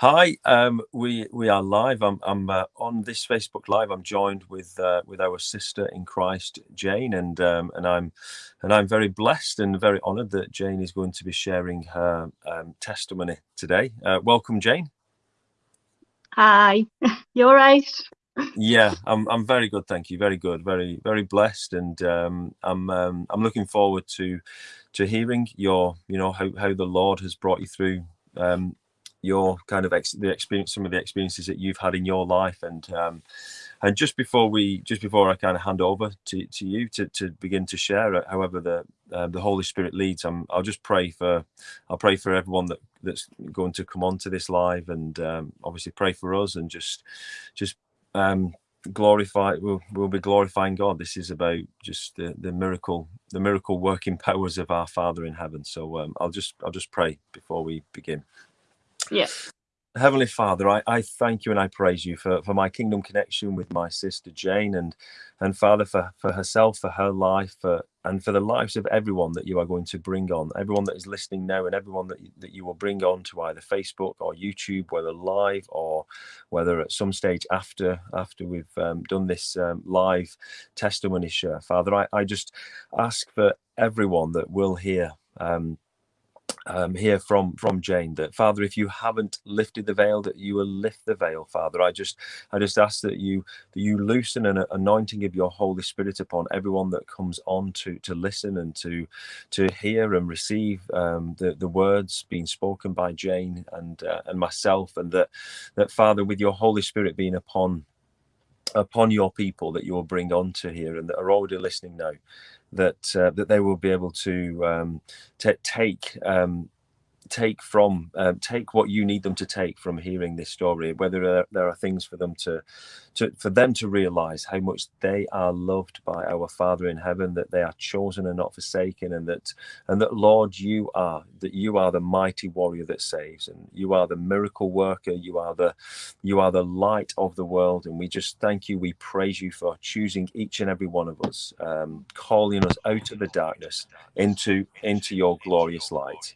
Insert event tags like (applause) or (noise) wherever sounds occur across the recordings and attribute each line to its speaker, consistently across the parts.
Speaker 1: Hi, um, we we are live. I'm I'm uh, on this Facebook Live. I'm joined with uh, with our sister in Christ, Jane, and um, and I'm and I'm very blessed and very honoured that Jane is going to be sharing her um, testimony today. Uh, welcome, Jane.
Speaker 2: Hi, (laughs) you're right.
Speaker 1: Yeah, I'm I'm very good, thank you. Very good, very very blessed, and um, I'm um, I'm looking forward to to hearing your you know how how the Lord has brought you through um, your kind of ex- the experience, some of the experiences that you've had in your life, and um, and just before we, just before I kind of hand over to, to you to, to begin to share, uh, however the uh, the Holy Spirit leads, I'm, I'll just pray for, I'll pray for everyone that that's going to come on to this live, and um, obviously pray for us, and just just um, glorify we'll, we'll be glorifying god. This is about just the, the miracle the miracle working (laughs) powers of our father in heaven. So um, i'll just i'll just pray before we begin
Speaker 2: yeah.
Speaker 1: Heavenly Father, I, I thank you and I praise you for, for my kingdom connection with my sister Jane and and Father for, for herself, for her life, for, and for the lives of everyone that you are going to bring on, everyone that is listening now and everyone that, that you will bring on to either Facebook or YouTube, whether live or whether at some stage after after we've um, done this um, live testimony share. Father, I, I just ask for everyone that will hear um, um, here from from Jane that Father, if you haven't lifted the veil, that you will lift the veil, Father. I just I just ask that you that you loosen an anointing of your Holy Spirit upon everyone that comes on to to listen and to to hear and receive um, the the words being spoken by Jane and uh, and myself, and that that Father, with your Holy Spirit being upon upon your people that you will bring on to here and that are already listening now that uh, that they will be able to um, take um, take from um, take what you need them to take from hearing this story whether there, there, are things for them to to for them to realize how much they are loved by our father in heaven that they are chosen and not forsaken and that and that lord you are that you are the mighty warrior that saves and you are the miracle worker you are the you are the light of the world and we just thank you we praise you for choosing each and every one of us um, calling us out of the darkness into into your glorious light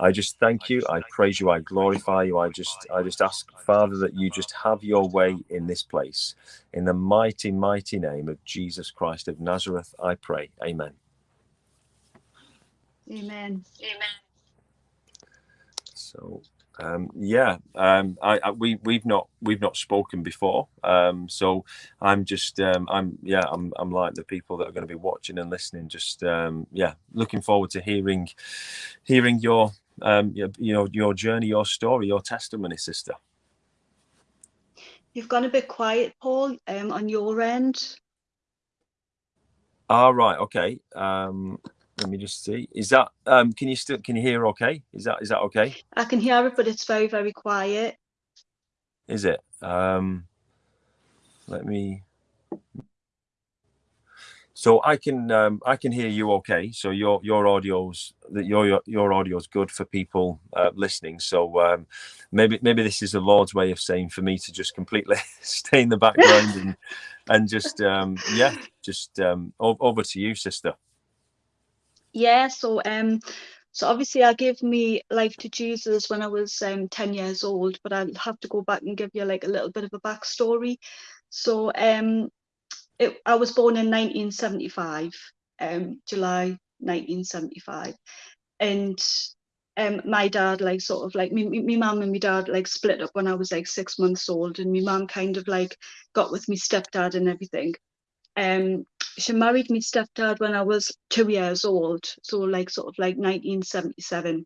Speaker 1: I just thank you. I praise you. I glorify you. I just, I just ask, Father, that you just have your way in this place. In the mighty, mighty name of Jesus Christ of Nazareth, I pray. Amen.
Speaker 2: Amen. Amen.
Speaker 1: So, um, yeah, um, I, I, we we've not we've not spoken before, um, so I'm just um, I'm yeah I'm I'm like the people that are going to be watching and listening. Just um, yeah, looking forward to hearing hearing your um, you, you know, your journey, your story, your testimony, sister.
Speaker 2: You've gone a bit quiet, Paul, um, on your end.
Speaker 1: All ah, right. Okay. Um, let me just see. Is that um, can you still can you hear? Okay. Is that is that okay?
Speaker 2: I can hear it, but it's very very quiet.
Speaker 1: Is it? Um, let me so I can um, I can hear you okay. So your your audio's that your your, audio's good for people uh, listening. So um, maybe maybe this is the Lord's way of saying for me to just completely (laughs) stay in the background and and just um, yeah, just um, over to you, sister.
Speaker 2: Yeah. So um, so obviously I gave me life to Jesus when I was um 10 years old, but I'll have to go back and give you like a little bit of a backstory. So um it, I was born in 1975, um, July 1975, and um, my dad like sort of like me, me mum and my dad like split up when I was like six months old, and my mum kind of like got with me stepdad and everything. Um, she married me stepdad when I was two years old, so like sort of like 1977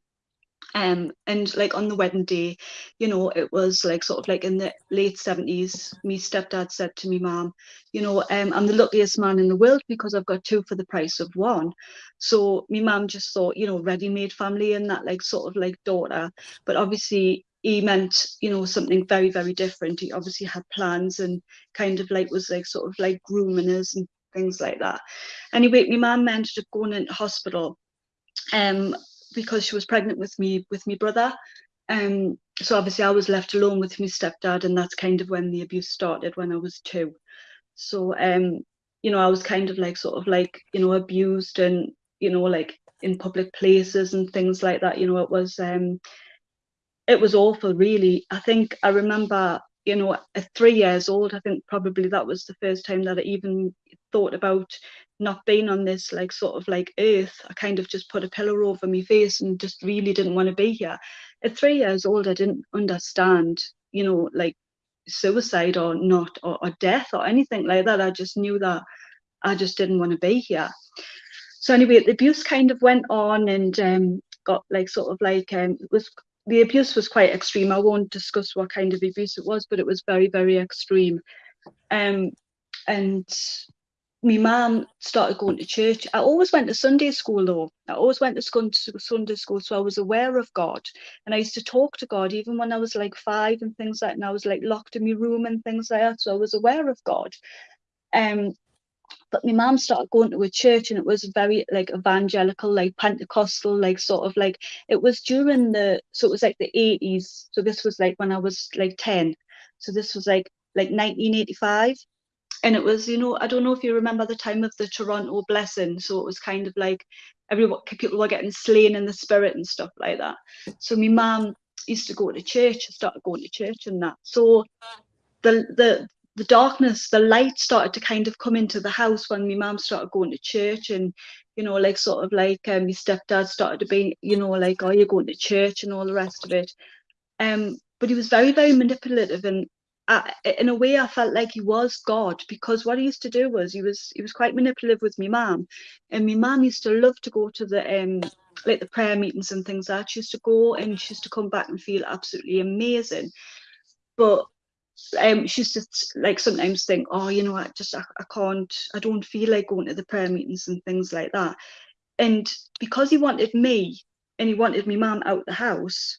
Speaker 2: um and like on the wedding day you know it was like sort of like in the late 70s me stepdad said to me mom you know um i'm the luckiest man in the world because i've got two for the price of one. So me mom just thought you know ready-made family and that like sort of like daughter. But obviously he meant you know something very very different. He obviously had plans and kind of like was like sort of like grooming us and things like that. Anyway my mom ended up going into hospital um because she was pregnant with me with my brother. Um, so obviously I was left alone with my stepdad, and that's kind of when the abuse started when I was two. So um, you know, I was kind of like sort of like you know abused and you know like in public places and things like that. You know, it was um, it was awful, really. I think I remember, you know, at three years old, I think probably that was the first time that I even thought about not being on this like sort of like earth. I kind of just put a pillow over my face and just really didn't want to be here. At three years old, I didn't understand, you know, like suicide or not, or, or death or anything like that. I just knew that I just didn't want to be here. So anyway, the abuse kind of went on and um, got like sort of like um, it was the abuse was quite extreme. I won't discuss what kind of abuse it was, but it was very very extreme. Um, and my mum started going to church. I always went to Sunday school though. I always went to Sunday school, so I was aware of God, and I used to talk to God even when I was like five and things like. that. And I was like locked in my room and things like that, so I was aware of God. Um, but my mum started going to a church, and it was very like evangelical, like Pentecostal, like sort of like it was during the so it was like the eighties. So this was like when I was like ten. So this was like like 1985 and it was you know i don't know if you remember the time of the toronto blessing so it was kind of like everyone people were getting slain in the spirit and stuff like that. So my mum used to go to church I started going to church and that. So the the the darkness the light started to kind of come into the house when my mum started going to church and you know like sort of like um, my stepdad started to be you know like oh you're going to church and all the rest of it. Um but he was very very manipulative and I, in a way, I felt like he was God because what he used to do was he was he was quite manipulative with my mum, and my mum used to love to go to the um like the prayer meetings and things like that. She used to go and she used to come back and feel absolutely amazing, but um she used to like sometimes think, oh, you know, I just I, I can't, I don't feel like going to the prayer meetings and things like that, and because he wanted me and he wanted my mum out of the house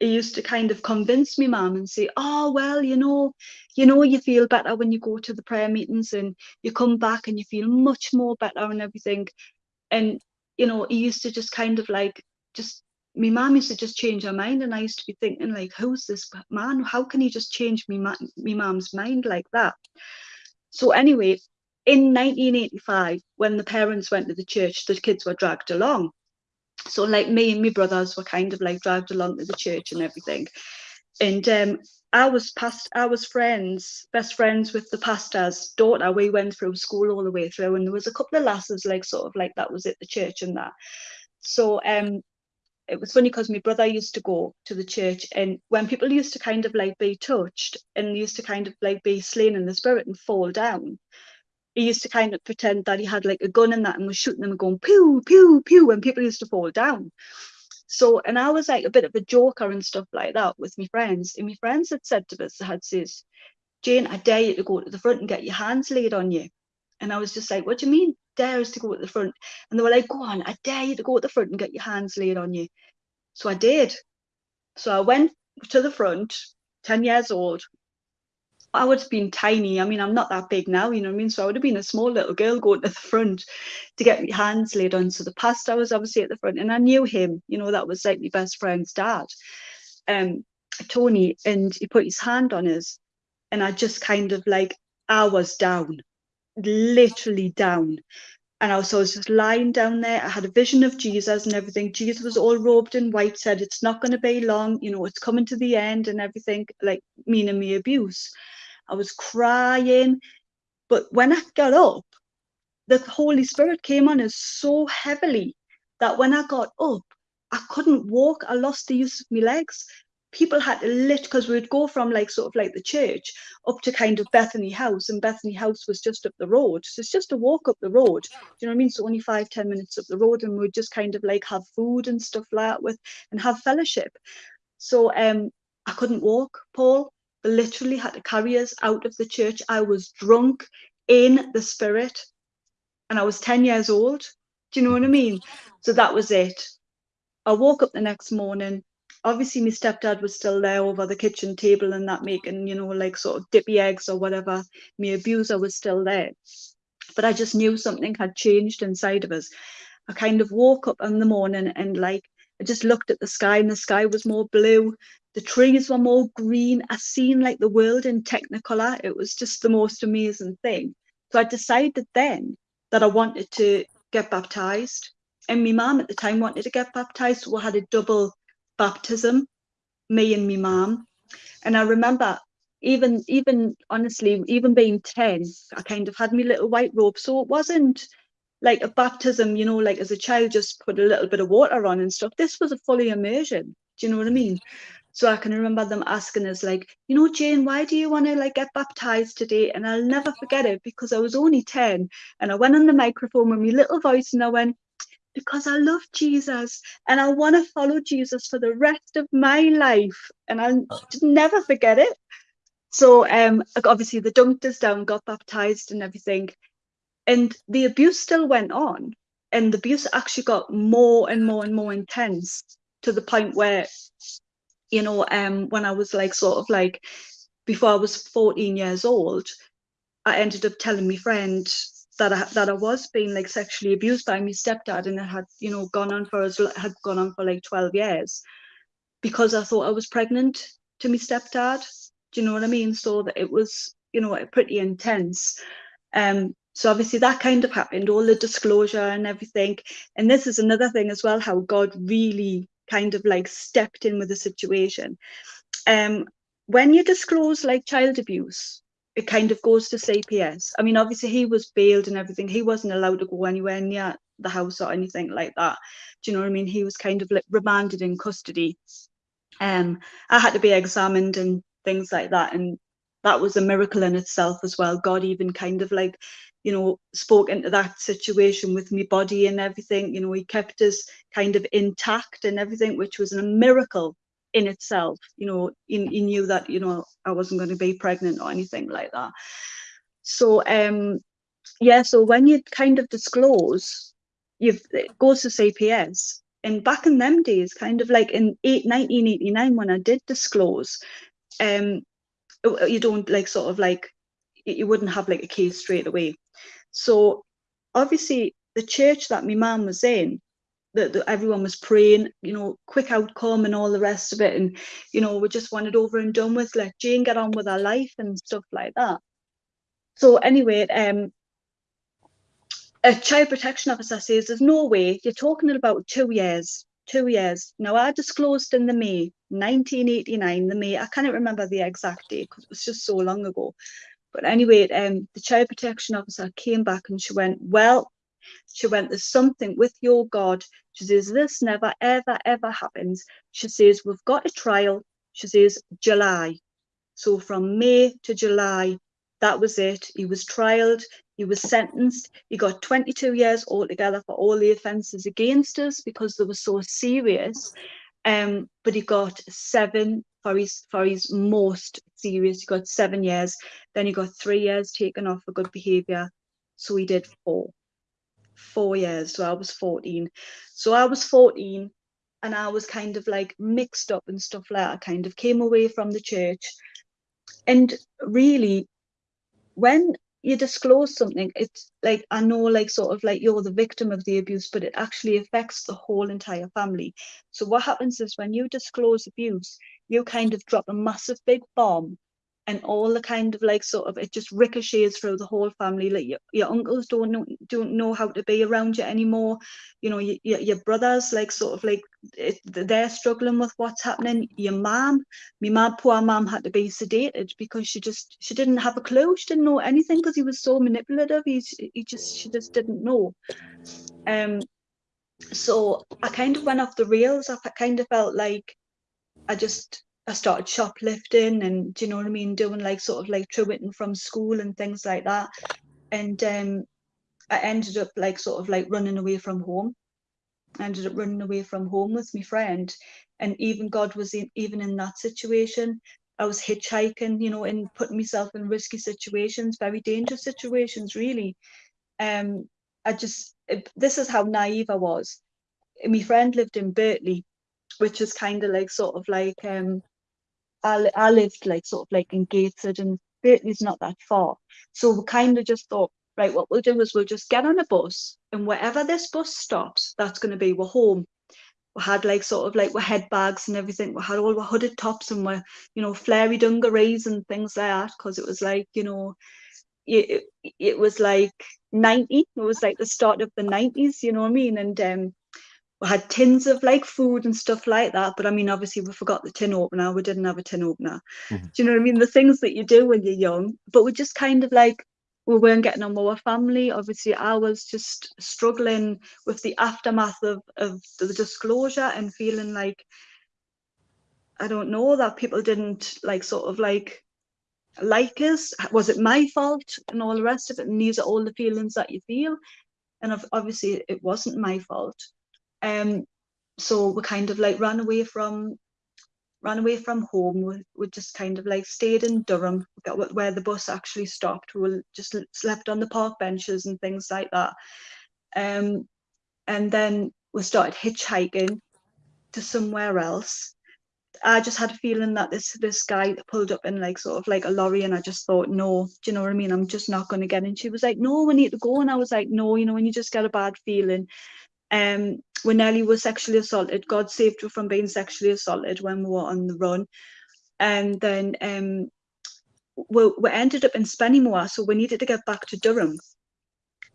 Speaker 2: he used to kind of convince me mum and say oh well you know you know you feel better when you go to the prayer meetings and you come back and you feel much more better and everything. And you know he used to just kind of like just my mum used to just change her mind and I used to be thinking like who's this man? How can he just change me my mum's mind like that? So anyway in 1985 when the parents went to the church the kids were dragged along so like me and my brothers were kind of like dragged along to the church and everything. And um I was past I was friends best friends with the pastor's daughter. We went through school all the way through and there was a couple of lasses like sort of like that was at the church and that. So um it was funny because my brother used to go to the church and when people used to kind of like be touched and used to kind of like be slain in the spirit and fall down he used to kind of pretend that he had like a gun and that and was shooting them and going pew pew pew and people used to fall down. So and i was like a bit of a joker and stuff like that with my friends and my friends had said to us had says jane i dare you to go to the front and get your hands laid on you. And i was just like what do you mean dare us to go to the front? And they were like go on i dare you to go to the front and get your hands laid on you. So i did. So i went to the front 10 years old I would have been tiny. I mean, I'm not that big now, you know what I mean? So I would have been a small little girl going to the front to get my hands laid on. So the pastor was obviously at the front and I knew him, you know, that was like my best friend's dad, um, Tony, and he put his hand on us. And I just kind of like, I was down, literally down. And I was, so I was just lying down there. I had a vision of Jesus and everything. Jesus was all robed in white, said, It's not going to be long, you know, it's coming to the end and everything, like meaning me abuse. I was crying. But when I got up, the Holy Spirit came on us so heavily that when I got up, I couldn't walk. I lost the use of my legs. People had to lift because we'd go from like sort of like the church up to kind of Bethany House, and Bethany House was just up the road. So it's just a walk up the road. Do you know what I mean? So only five, ten minutes up the road, and we'd just kind of like have food and stuff like that with and have fellowship. So um I couldn't walk, Paul literally had to carry us out of the church. I was drunk in the spirit and I was 10 years old. Do you know what I mean? So that was it. I woke up the next morning. Obviously, my stepdad was still there over the kitchen table and that making, you know, like sort of dippy eggs or whatever. My abuser was still there. But I just knew something had changed inside of us. I kind of woke up in the morning and like I just looked at the sky and the sky was more blue the trees were more green. I seen like the world in technicolor. It was just the most amazing thing. So I decided then that I wanted to get baptized. And my mum at the time wanted to get baptized. So we had a double baptism. me and my mum. And I remember even even honestly, even being 10, I kind of had my little white robe. So it wasn't like a baptism, you know, like as a child, just put a little bit of water on and stuff. This was a fully immersion. Do you know what I mean? So I can remember them asking us, like, you know, Jane, why do you want to like get baptized today? And I'll never forget it because I was only 10 and I went on the microphone with my little voice and I went, because I love Jesus and I want to follow Jesus for the rest of my life. And I'll never forget it. So um, obviously the dunked us down, got baptized and everything. And the abuse still went on. And the abuse actually got more and more and more intense to the point where, you know, um, when I was like sort of like before I was 14 years old, I ended up telling my friend that I that I was being like sexually abused by my stepdad, and it had you know gone on for as had gone on for like 12 years because I thought I was pregnant to my stepdad. Do you know what I mean? So that it was you know pretty intense. Um, so obviously that kind of happened, all the disclosure and everything. And this is another thing as well, how God really kind of like stepped in with the situation. Um, when you disclose like child abuse, it kind of goes to CPS. I mean, obviously he was bailed and everything. He wasn't allowed to go anywhere near the house or anything like that. Do you know what I mean? He was kind of like remanded in custody. Um, I had to be examined and things like that. And that was a miracle in itself as well. God even kind of like, you know, spoke into that situation with me body and everything. You know, he kept us kind of intact and everything, which was a miracle in itself. You know he, he knew that you know i wasn't going to be pregnant or anything like that. So um yeah so when you kind of disclose you've it goes to cps and back in them days kind of like in eight, 1989 when i did disclose um you don't like sort of like you wouldn't have like a case straight away so obviously the church that my mum was in that, everyone was praying, you know, quick outcome and all the rest of it. And, you know, we just wanted over and done with, let Jane get on with her life and stuff like that. So anyway, um, a child protection officer says, there's no way, you're talking about two years, two years. Now I disclosed in the May, 1989, the May, I can't remember the exact date because it was just so long ago. But anyway, um, the child protection officer came back and she went, well, she went, There's something with your God. She says, This never, ever, ever happens. She says, We've got a trial. She says, July. So from May to July, that was it. He was trialed, he was sentenced, he got 22 years altogether for all the offences against us because they were so serious. Um, but he got seven for his for his most serious. He got seven years. Then he got three years taken off for good behaviour. So he did four four years. So I was 14. So I was 14 and I was kind of like mixed up and stuff like that. I kind of came away from the church. And really, when you disclose something, it's like I know, like sort of like you're the victim of the abuse, but it actually affects the whole entire family. So what happens is when you disclose abuse, you kind of drop a massive big bomb and all the kind of like sort of it just ricochets through the whole family. Like your, your uncles don't know don't know how to be around you anymore. You know your, your brothers like sort of like it, they're struggling with what's happening. Your mom my mom poor mom had to be sedated because she just she didn't have a clue. She didn't know anything because he was so manipulative. He, he just she just didn't know. Um so i kind of went off the rails. I kind of felt like i just I started shoplifting and do you know what I mean, doing like sort of like truanting from school and things like that. And um, I ended up like sort of like running away from home. I ended up running away from home with my friend. And even God was in, even in that situation. I was hitchhiking, you know, and putting myself in risky situations, very dangerous situations, really. Um, I just, this is how naive I was. My friend lived in Birtley, which is kind of like sort of like um I, I lived like sort of like in Gateshead and Birtley's not that far. So we kind of just thought, right, what we'll do is we'll just get on a bus and wherever this bus stops, that's going to be we're home. We had like sort of like we head bags and everything. We had all our hooded tops and we're, you know, flary dungarees and things like that because it was like, you know, it, it was like 90. It was like the start of the 90s, you know what I mean? And um, had tins of like food and stuff like that. But I mean, obviously, we forgot the tin opener. We didn't have a tin opener. Mm-hmm. Do you know what I mean? The things that you do when you're young. But we're just kind of like we weren't getting on with our family. Obviously, I was just struggling with the aftermath of of the disclosure and feeling like I don't know that people didn't like sort of like like us. Was it my fault and all the rest of it? And these are all the feelings that you feel. And obviously, it wasn't my fault. Um, so we kind of like ran away from ran away from home. We, we just kind of like stayed in Durham, where the bus actually stopped. We just slept on the park benches and things like that. Um, and then we started hitchhiking to somewhere else. I just had a feeling that this this guy pulled up in like sort of like a lorry, and I just thought, no, do you know what I mean? I'm just not going to get in. She was like, no, we need to go, and I was like, no, you know, when you just get a bad feeling, um, when Nellie was sexually assaulted, God saved her from being sexually assaulted when we were on the run. And then um, we, we ended up in Spennymoor, so we needed to get back to Durham.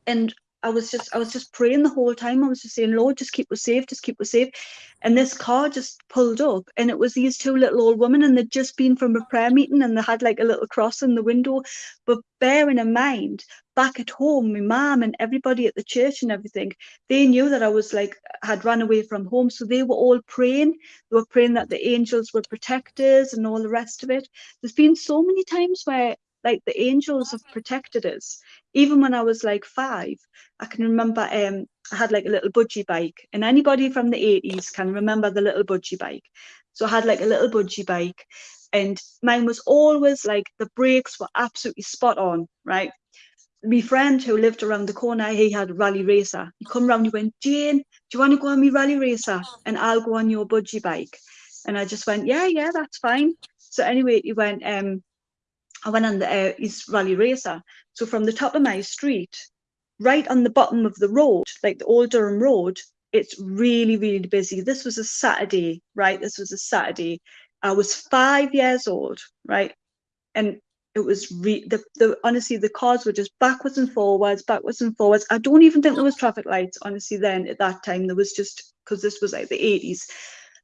Speaker 2: And I was just I was just praying the whole time. I was just saying, Lord, just keep us safe, just keep us safe. And this car just pulled up, and it was these two little old women, and they'd just been from a prayer meeting, and they had like a little cross in the window. But bearing in mind, back at home, my mom and everybody at the church and everything, they knew that I was like had run away from home, so they were all praying. They were praying that the angels were protectors and all the rest of it. There's been so many times where like the angels have protected us even when i was like five i can remember um i had like a little budgie bike and anybody from the 80s can remember the little budgie bike so i had like a little budgie bike and mine was always like the brakes were absolutely spot on right my friend who lived around the corner, he had a rally racer. He come round, he went, Jane, do you want to go on my rally racer? And I'll go on your budgie bike. And I just went, yeah, yeah, that's fine. So anyway, he went, um, I went on the uh, East Rally Racer. So from the top of my street, right on the bottom of the road, like the Old Durham Road, it's really, really busy. This was a Saturday, right? This was a Saturday. I was five years old, right? And it was re- the, the honestly the cars were just backwards and forwards, backwards and forwards. I don't even think there was traffic lights, honestly, then at that time. There was just because this was like the 80s.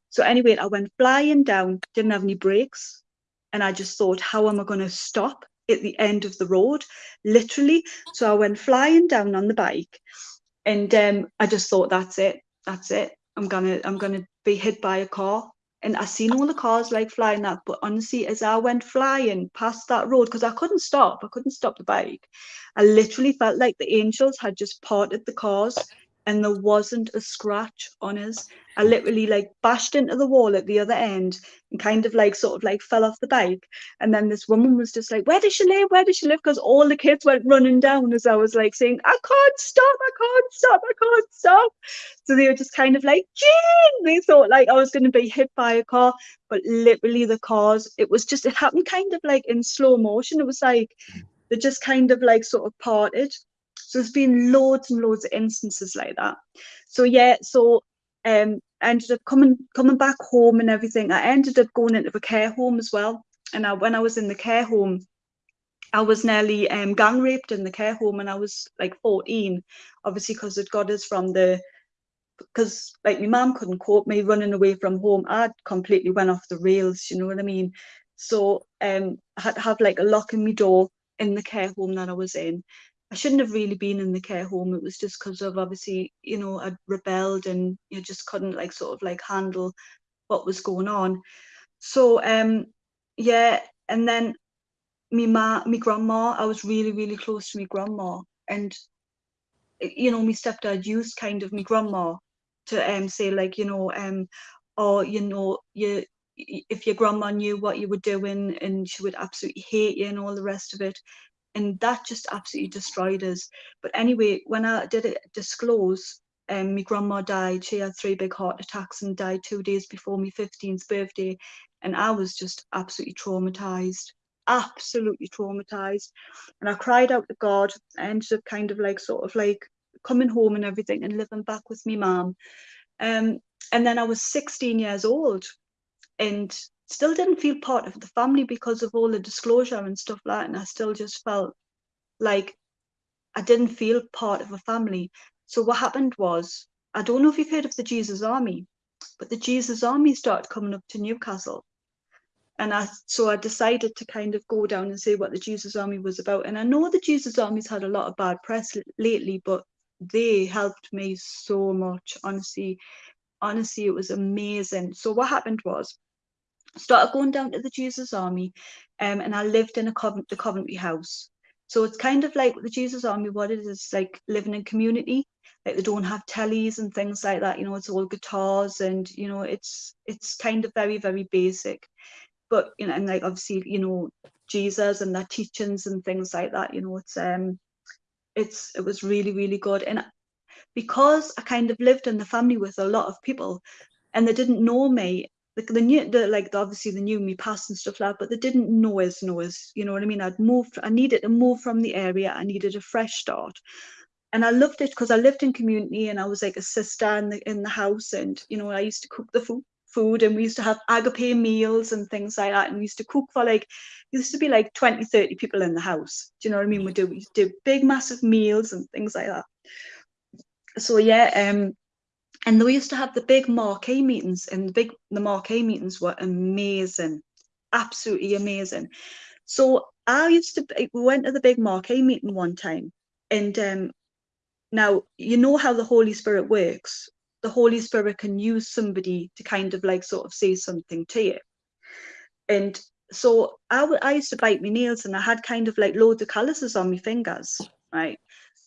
Speaker 2: So anyway, I went flying down, didn't have any brakes, and I just thought, how am I going to stop at the end of the road? Literally. So I went flying down on the bike and um, I just thought, that's it. That's it. I'm gonna I'm gonna be hit by a car. And I seen all the cars like flying that, but honestly, as I went flying past that road, because I couldn't stop, I couldn't stop the bike. I literally felt like the angels had just parted the cars and there wasn't a scratch on us. I hmm. literally like bashed into the wall at the other end and kind of like sort of like fell off the bike. And then this woman was just like, Where does she live? Where does she live? Because all the kids went running down as I was like saying, I can't stop, I can't stop, I can't stop. So they were just kind of like, Jean! They thought like I was going to be hit by a car, but literally the cars, it was just, it happened kind of like in slow motion. It was like, hmm. they just kind of like sort of parted so there's been loads and loads of instances like that. So yeah, so um, I ended up coming coming back home and everything. I ended up going into a care home as well. And I, when I was in the care home, I was nearly um, gang raped in the care home, and I was like 14. Obviously, because it got us from the because like my mom couldn't cope me running away from home. I completely went off the rails. You know what I mean? So um, I had to have like a lock in my door in the care home that I was in. I shouldn't have really been in the care home. It was just because of obviously, you know, I'd rebelled and you just couldn't like sort of like handle what was going on. So um yeah, and then me ma me grandma, I was really, really close to me grandma. And you know, my stepdad used kind of me grandma to um say like, you know, um, or you know, you if your grandma knew what you were doing and she would absolutely hate you and all the rest of it and that just absolutely destroyed us. But anyway, when I did it disclose, um, my grandma died. She had three big heart attacks and died two days before my 15th birthday. And I was just absolutely traumatized, absolutely traumatized. And I cried out to God. I ended up kind of like sort of like coming home and everything and living back with me mom. Um, and then I was 16 years old and still didn't feel part of the family because of all the disclosure and stuff like that. And I still just felt like I didn't feel part of a family. So what happened was I don't know if you've heard of the Jesus Army, but the Jesus Army started coming up to Newcastle. And I, so I decided to kind of go down and see what the Jesus Army was about. And I know the Jesus Army's had a lot of bad press lately, but they helped me so much. Honestly, honestly, it was amazing. So what happened was, started going down to the Jesus Army, um, and I lived in a Covent, the Coventry House. So it's kind of like the Jesus Army. What it is like living in community. Like they don't have tellies and things like that. You know, it's all guitars and you know, it's it's kind of very very basic. But you know, and like obviously you know Jesus and their teachings and things like that. You know, it's um, it's it was really really good and because I kind of lived in the family with a lot of people and they didn't know me like they knew the like obviously the new me past and stuff like that but they didn't know us know us you know what I mean? I'd moved I needed to move from the area. I needed a fresh start. And I loved it because I lived in community and I was like a sister in the in the house and you know I used to cook the food food and we used to have agape meals and things like that. And we used to cook for like used to be like 20 30 people in the house. Do you know what i mean? We do we do big massive meals and things like that. So yeah um and we used to have the big marquee meetings and the big the marquee meetings were amazing absolutely amazing so i used to we went to the big marquee meeting one time and um now you know how the holy spirit works the Holy Spirit can use somebody to kind of like sort of say something to you. And so I, I used to bite my nails and I had kind of like loads of calluses on my fingers, right?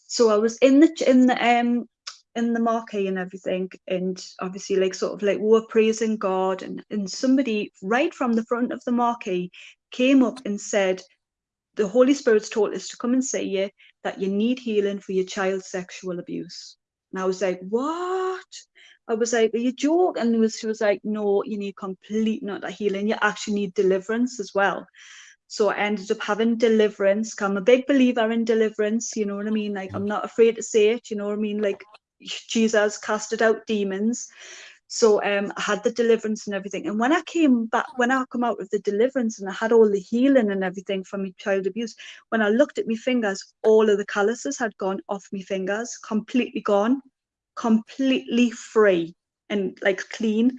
Speaker 2: So I was in the in the um in the marquee and everything, and obviously like sort of like we were praising God, and and somebody right from the front of the marquee came up and said, "The Holy Spirit's told us to come and say you that you need healing for your child's sexual abuse." And I was like, what? I was like, are you joking? And was, she was like, no, you need complete not a healing. You actually need deliverance as well. So I ended up having deliverance. I'm a big believer in deliverance. You know what I mean? Like, I'm not afraid to say it. You know what I mean? Like, Jesus casted out demons. So um, I had the deliverance and everything. And when I came back, when I come out of the deliverance and I had all the healing and everything from my child abuse, when I looked at my fingers, all of the calluses had gone off my fingers, completely gone, completely free and like clean.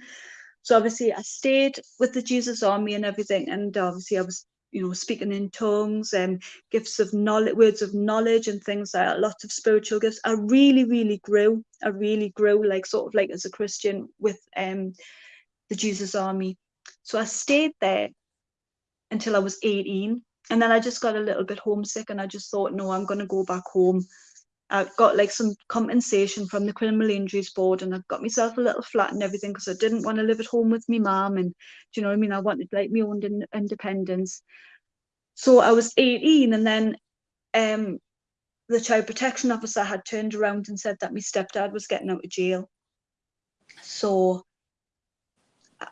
Speaker 2: So obviously I stayed with the Jesus Army and everything. And obviously I was you know, speaking in tongues and gifts of knowledge, words of knowledge and things like that, lots of spiritual gifts. I really, really grew. I really grew like sort of like as a Christian with um the Jesus Army. So I stayed there until I was 18. And then I just got a little bit homesick and I just thought, no, I'm gonna go back home. I got like some compensation from the criminal injuries board and I got myself a little flat and everything because I didn't want to live at home with my mom and do you know what I mean? I wanted like my own independence. So I was 18 and then um, the child protection officer had turned around and said that my stepdad was getting out of jail. So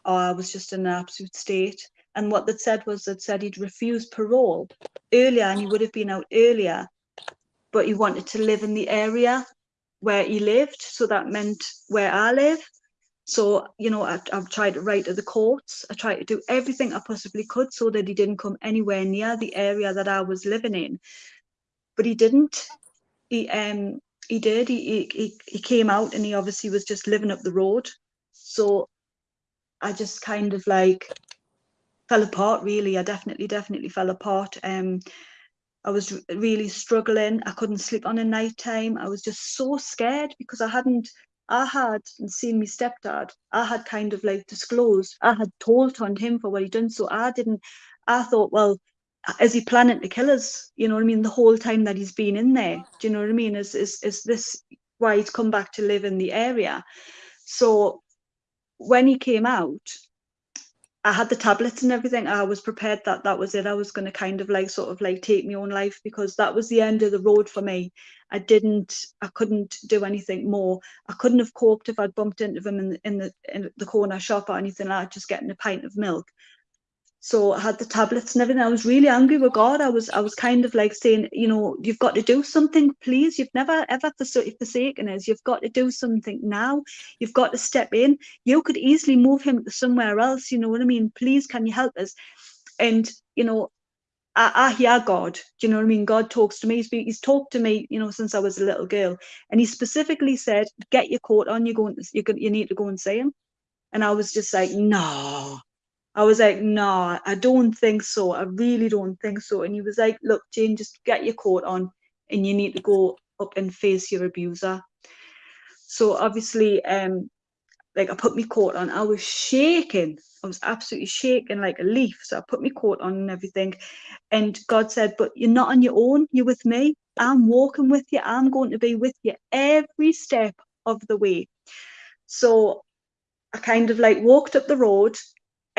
Speaker 2: I was just in an absolute state. And what that said was that said he'd refused parole earlier and he would have been out earlier but he wanted to live in the area where he lived. So that meant where I live. So, you know, I, I've tried to write to the courts. I tried to do everything I possibly could so that he didn't come anywhere near the area that I was living in. But he didn't. He um he did. He he he came out and he obviously was just living up the road. So I just kind of like fell apart really. I definitely, definitely fell apart. Um I was really struggling. I couldn't sleep on a night time. I was just so scared because I hadn't, I had seen my stepdad. I had kind of like disclosed, I had told on him for what he'd done. So I didn't, I thought, well, is he planning to kill us? You know what I mean? The whole time that he's been in there. Do you know what I mean? Is, is, is this why he's come back to live in the area? So when he came out, I had the tablets and everything. I was prepared that that was it. I was going to kind of like sort of like take my own life because that was the end of the road for me. I didn't, I couldn't do anything more. I couldn't have coped if I'd bumped into them in the, in the, in the corner shop or anything like just getting a pint of milk so I had the tablets and everything. I was really angry with God. I was I was kind of like saying, you know, you've got to do something, please. You've never ever forsaken us. You've got to do something now. You've got to step in. You could easily move him somewhere else. You know what I mean? Please, can you help us? And you know, I, I hear God. Do you know what I mean? God talks to me. He's, been, he's talked to me, you know, since I was a little girl, and he specifically said, "Get your coat on. You're going. To, you you need to go and see him." And I was just like, "No." I was like, "No, I don't think so. I really don't think so." And he was like, "Look, Jane, just get your coat on, and you need to go up and face your abuser." So obviously, um, like I put my coat on. I was shaking. I was absolutely shaking like a leaf. So I put my coat on and everything. And God said, But you're not on your own, you're with me. I'm walking with you. I'm going to be with you every step of the way. So I kind of like walked up the road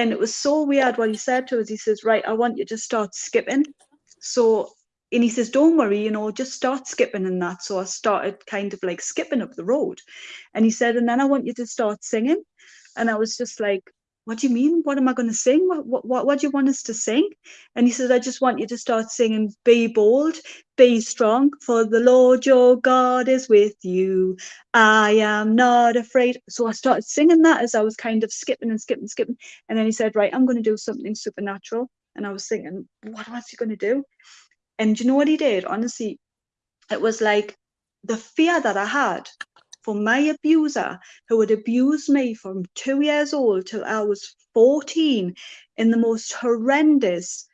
Speaker 2: and it was so weird what he said to us. He says, Right, I want you to start skipping. So and he says, Don't worry, you know, just start skipping and that. So I started kind of like skipping up the road. And he said, And then I want you to start singing. And I was just like, What do you mean? What am I going to sing? What, what, what, do you want us to sing? And he says, I just want you to start singing, Be bold, be strong, for the Lord your God is with you. I am not afraid. So I started singing that as I was kind of skipping and skipping, skipping. And then he said, Right, I'm going to do something supernatural. And I was thinking, What was he going to do? And do you know what he did? Honestly, it was like the fear that I had for my abuser who had abused me from two years old till I was 14 in the most horrendous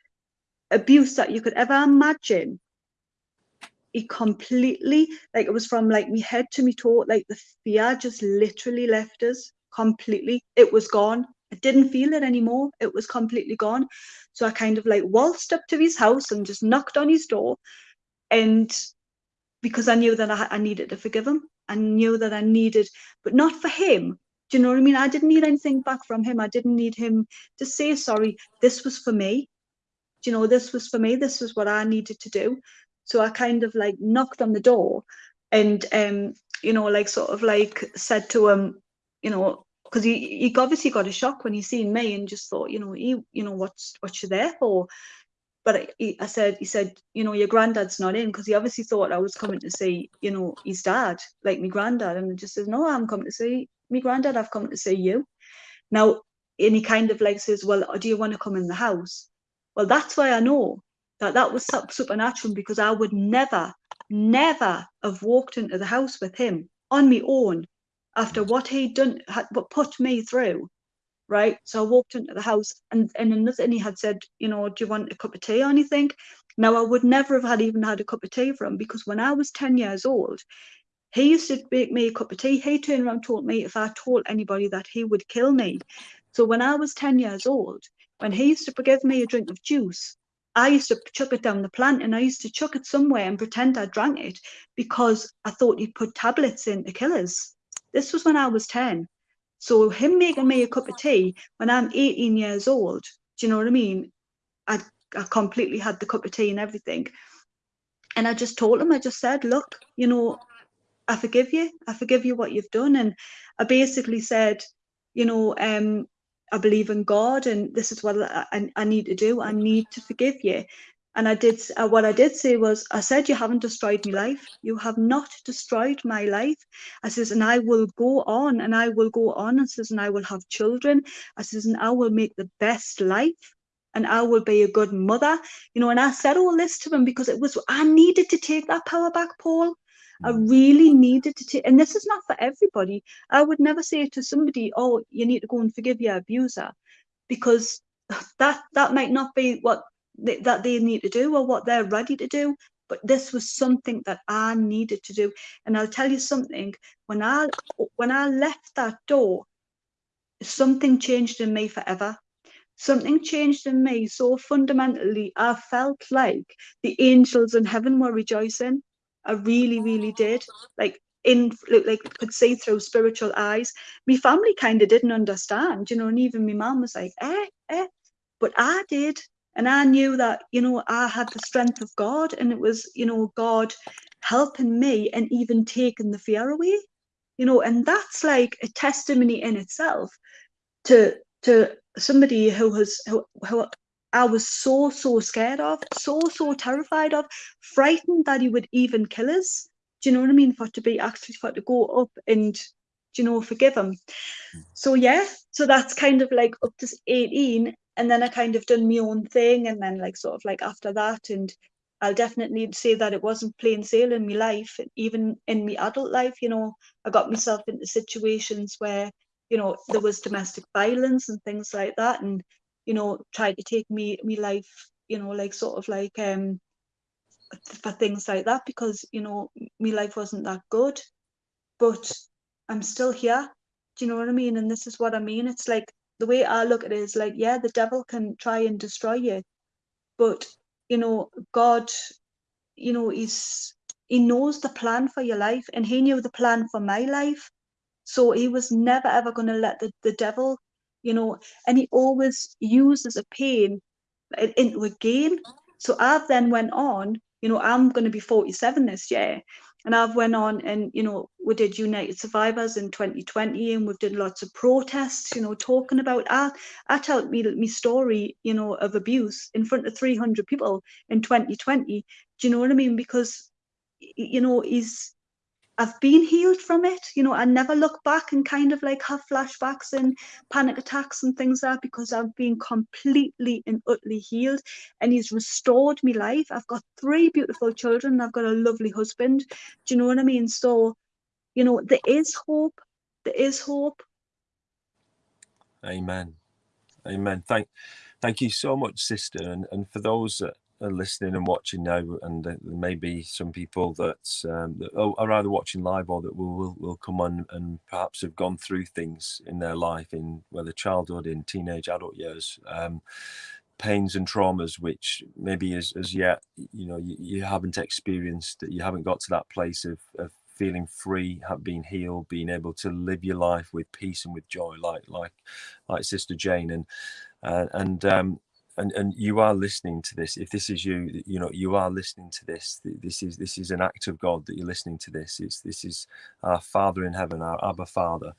Speaker 2: abuse that you could ever imagine. He completely, like it was from like me head to me toe, like the fear just literally left us completely. It was gone. I didn't feel it anymore. It was completely gone. So I kind of like waltzed up to his house and just knocked on his door. And because I knew that I, I needed to forgive him, I knew that I needed, but not for him. Do you know what I mean? I didn't need anything back from him. I didn't need him to say sorry. This was for me. Do you know, this was for me. This was what I needed to do. So I kind of like knocked on the door and um, you know, like sort of like said to him, you know, because he, he obviously got a shock when he seen me and just thought, you know, he, you know, what's what you there for? But I, I said, he said, you know, your granddad's not in because he obviously thought I was coming to see, you know, his dad, like my granddad, and he just says, no, I'm coming to see my granddad. I've come to see you. Now, and he kind of like says, well, do you want to come in the house? Well, that's why I know that that was supernatural because I would never, never have walked into the house with him on my own after what he'd done, had put me through, right? So I walked into the house and, and another, and he had said, you know, do you want a cup of tea or anything? Now, I would never have had even had a cup of tea for him because when I was 10 years old, he used to make me a cup of tea. He turned around and told me if I told anybody that he would kill me. So when I was 10 years old, when he used to give me a drink of juice, I used to chuck it down the plant and I used to chuck it somewhere and pretend I drank it because I thought he'd put tablets in to kill us. This was when I was 10. So him making me a cup of tea when I'm 18 years old, do you know what I mean? I, I completely had the cup of tea and everything. And I just told him, I just said, look, you know, I forgive you. I forgive you what you've done. And I basically said, you know, um, I believe in God and this is what I, I need to do. I need to forgive you. And I did, uh, what I did say was, I said, you haven't destroyed my life. You have not destroyed my life. I says, and I will go on and I will go on. and says, and I will have children. I says, and I will make the best life and I will be a good mother. You know, and I said all this to him because it was, I needed to take that power back, Paul. I mm. really needed to take, and this is not for everybody. I would never say to somebody, oh, you need to go and forgive your abuser because (sighs) that that might not be what that they need to do or what they're ready to do but this was something that I needed to do. And I'll tell you something, when I when I left that door, something changed in me forever. Something changed in me so fundamentally, I felt like the angels in heaven were rejoicing. I really, really did. Like in like could see through spiritual eyes. My family kind of didn't understand, you know, and even my mom was like, eh, eh. But I did and I knew that, you know, I had the strength of God and it was, you know, God helping me and even taking the fear away, you know, and that's like a testimony in itself to to somebody who has who, who I was so so scared of, so so terrified of, frightened that he would even kill us. Do you know what I mean? For to be actually for to go up and you know forgive him. Hmm. So yeah, so that's kind of like up to 18 and then I kind of done my own thing, and then like sort of like after that, and I'll definitely say that it wasn't plain sailing in my life, even in my adult life. You know, I got myself into situations where you know there was domestic violence and things like that, and you know tried to take me me life, you know, like sort of like um for things like that because you know my life wasn't that good, but I'm still here. Do you know what I mean? And this is what I mean. It's like the way I look at it is like, yeah, the devil can try and destroy you, but you know, God, you know, he's he knows the plan for your life, and he knew the plan for my life. So he was never ever going to let the, the devil, you know, and he always uses a pain into a gain. So I've then went on, you know, I'm going to be 47 this year, and I've went on and, you know, we did United Survivors in 2020 and we've done lots of protests, you know, talking about, I, I told me, me story, you know, of abuse in front of 300 people in 2020. Do you know what I mean? Because, you know, he's, I've been healed from it. You know, I never look back and kind of like have flashbacks and panic attacks and things like that because I've been completely and utterly healed and he's restored me life. I've got three beautiful children. I've got a lovely husband. Do you know what I mean? So, you know, there is hope. There is hope.
Speaker 1: Amen. Amen. Thank thank you so much, sister. And and for those that are listening and watching now, and there may be some people that, um, that are either watching live or that will, will, will come on and perhaps have gone through things in their life, in whether childhood, in teenage, adult years, um, pains and traumas, which maybe as, as yet, you know, you, you haven't experienced, that you haven't got to that place of, of feeling free, have been healed, being able to live your life with peace and with joy, like like like Sister Jane, and uh, and um, and and you are listening to this. If this is you you know you are listening to this this is this is an act of god that you're listening to this. It's this is our father in heaven our abba father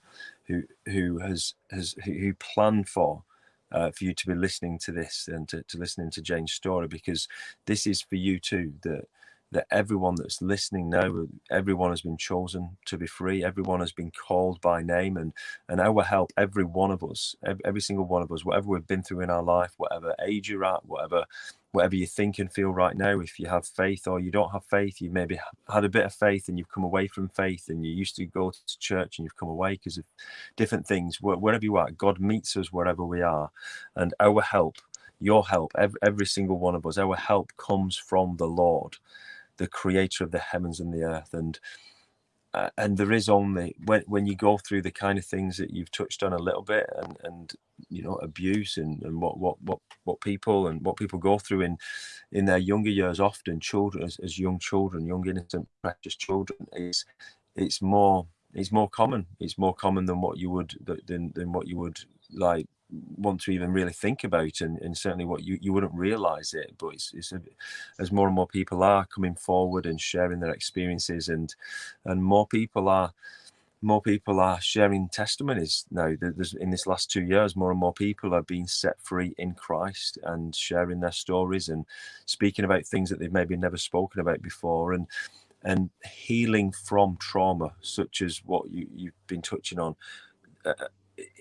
Speaker 1: who who has has who planned for uh, for you to be listening to this and to, to listening to Jane's story because this is for you too that that everyone that's listening now, everyone has been chosen to be free. Everyone has been called by name, and and our help, every one of us, every, single one of us, whatever we've been through in our life, whatever age you're at, whatever whatever you think and feel right now if you have faith or you don't have faith you maybe had a bit of faith and you've come away from faith and you used to go to church and you've come away because of different things wherever you are god meets us wherever we are and our help your help every, every single one of us our help comes from the lord the creator of the heavens and the earth and uh, and there is only when when you go through the kind of things that you've touched on a little bit and and you know abuse and, and what what what what people and what people go through in in their younger years often children as, as young children young innocent precious children is it's more it's more common. It's more common than what you would than than what you would like want to even really think about and, and certainly what you, you wouldn't realize it but it's, it's a, as more and more people are coming forward and sharing their experiences and and more people are more people are sharing testimonies now. There's in this last two years more and more people are being set free in christ and sharing their stories and speaking about things that they've maybe never spoken about before and and healing from trauma such as what you, you've been touching on. Uh,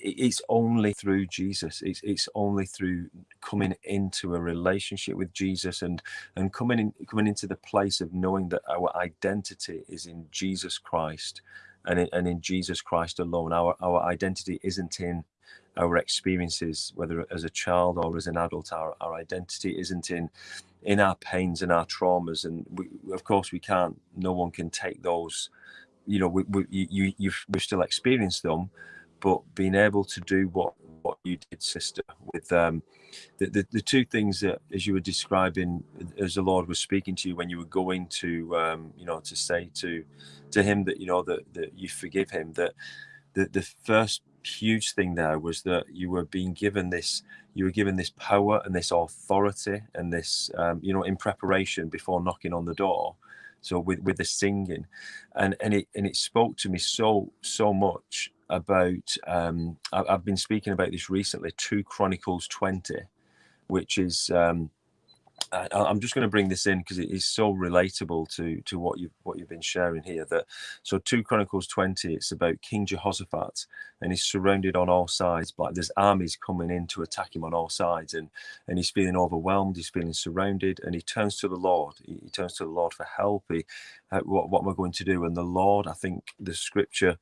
Speaker 1: it's only through Jesus. It's it's only through coming into a relationship with Jesus and and coming in coming into the place of knowing that our identity is in Jesus Christ, and in, and in Jesus Christ alone. Our our identity isn't in our experiences, whether as a child or as an adult. Our our identity isn't in in our pains and our traumas, and we, of course we can't. No one can take those. You know, we, we you you we've still experience them but being able to do what what you did, sister, with um, the, the, the two things that, as you were describing, as the Lord was speaking to you when you were going to, um, you know, to say to to Him that you know that that you forgive Him. That the the first huge thing there was that you were being given this you were given this power and this authority and this um, you know in preparation before knocking on the door so with with the singing and and it and it spoke to me so so much about um, I, have been speaking about this recently 2 chronicles 20 which is um, I, am just going to bring this in because it is so relatable to to what you what you've been sharing here. That so two Chronicles 20, it's about King Jehoshaphat, and he's surrounded on all sides. Like there's armies coming in to attack him on all sides, and and he's feeling overwhelmed. He's feeling surrounded, and he turns to the Lord. He, he turns to the Lord for help. He, uh, what what am I going to do? And the Lord, I think the scripture,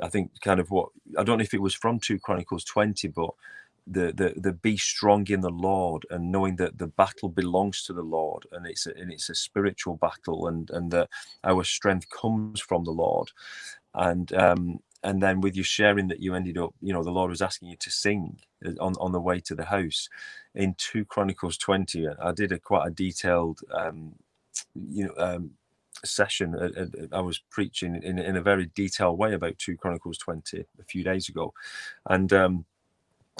Speaker 1: I think kind of what I don't know if it was from two Chronicles 20, but the the the be strong in the Lord and knowing that the battle belongs to the Lord and it's a, and it's a spiritual battle and and that our strength comes from the Lord. And um and then with you sharing that you ended up you know the Lord was asking you to sing uh, on on the way to the house in 2 Chronicles 20 I did a quite a detailed um you know um session uh, uh, I was preaching in, in a very detailed way about 2 Chronicles 20 a few days ago. And um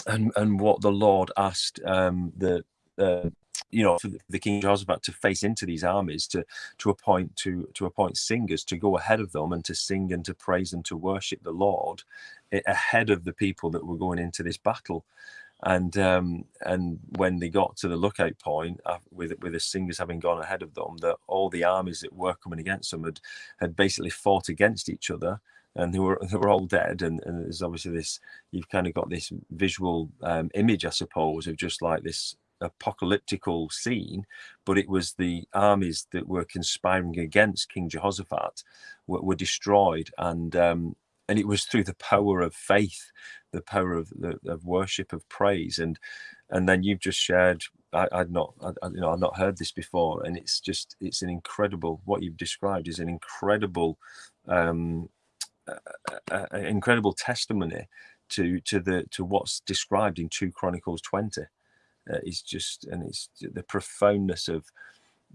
Speaker 1: and and what the Lord asked um, the uh, you know for the King Jehoshaphat to face into these armies to to appoint to to appoint singers to go ahead of them and to sing and to praise and to worship the Lord ahead of the people that were going into this battle. And um, and when they got to the lookout point uh, with with the singers having gone ahead of them that all the armies that were coming against them had had basically fought against each other and they were (laughs) they were all dead. And, and there's obviously this you've kind of got this visual um, image i suppose of just like this apocalyptical scene but it was the armies that were conspiring against king jehoshaphat were, were destroyed. And um, and it was through the power of faith the power of the of worship of praise. And and then you've just shared I, would not I, you know I've not heard this before. And it's just it's an incredible what you've described is an incredible um an incredible testimony to to the to what's described in 2 chronicles 20 uh, it's just and it's the profoundness of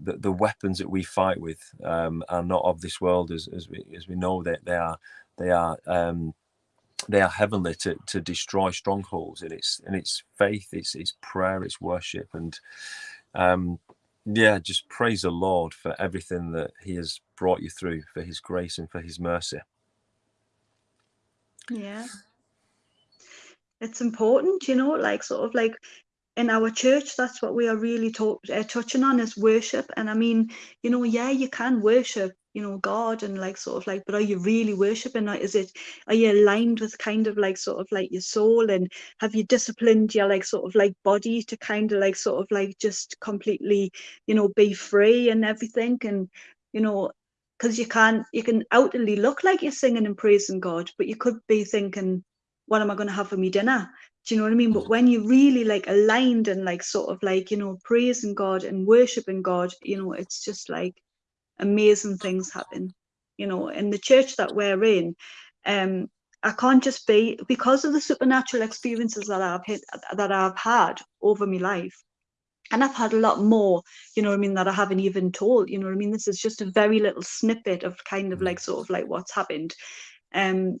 Speaker 1: the, the weapons that we fight with um, are not of this world as, as we as we know that they are they are um, they are heavenly to, to destroy strongholds and it's and it's faith it's it's prayer it's worship and um yeah just praise the lord for everything that he has brought you through for his grace and for his mercy
Speaker 2: yeah. It's important, you know, like sort of like in our church, that's what we are really talk, uh, touching on is worship. And I mean, you know, yeah, you can worship, you know, God and like sort of like, but are you really worshiping? Or is it, are you aligned with kind of like sort of like your soul and have you disciplined your like sort of like body to kind of like sort of like just completely, you know, be free and everything? And, you know, because you can't you can outwardly look like you're singing and praising God, but you could be thinking, what am I going to have for me dinner? Do you know what I mean? But when you really like aligned and like sort of like, you know, praising God and worshiping God, you know, it's just like amazing things happen, you know, in the church that we're in. Um, I can't just be because of the supernatural experiences that I've hit, that I've had over my life and I've had a lot more, you know what I mean, that I haven't even told, you know what I mean? This is just a very little snippet of kind of mm. like sort of like what's happened. Um,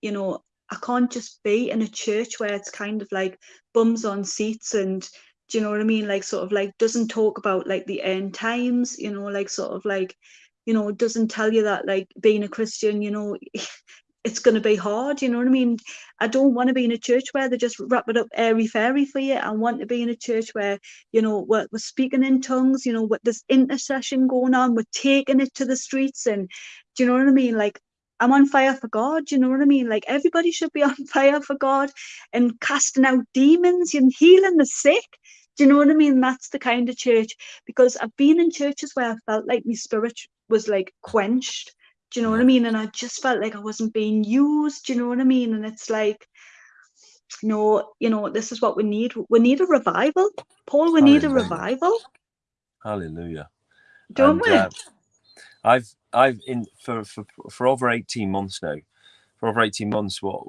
Speaker 2: you know, I can't just be in a church where it's kind of like bums on seats and do you know what I mean? Like sort of like doesn't talk about like the end times, you know, like sort of like, you know, doesn't tell you that like being a Christian, you know, (laughs) it's going to be hard. You know what I mean? I don't want to be in a church where they just wrap it up airy fairy for you. I want to be in a church where, you know, we're, we're speaking in tongues, you know, with this intercession going on, we're taking it to the streets. And do you know what I mean? Like, I'm on fire for God. You know what I mean? Like everybody should be (laughs) on fire for God and casting out demons and healing the sick. Do you know what I mean? That's the kind of church because I've been in churches where I felt like my spirit was like quenched do you know what I mean? And I just felt like I wasn't being used. Do you know what I mean? And it's like, no, you know, this is what we need. We need a revival, Paul. We Hallelujah. need a revival.
Speaker 1: Hallelujah.
Speaker 2: Don't and, we? Uh,
Speaker 1: I've I've in for, for for over eighteen months now for over 18 months what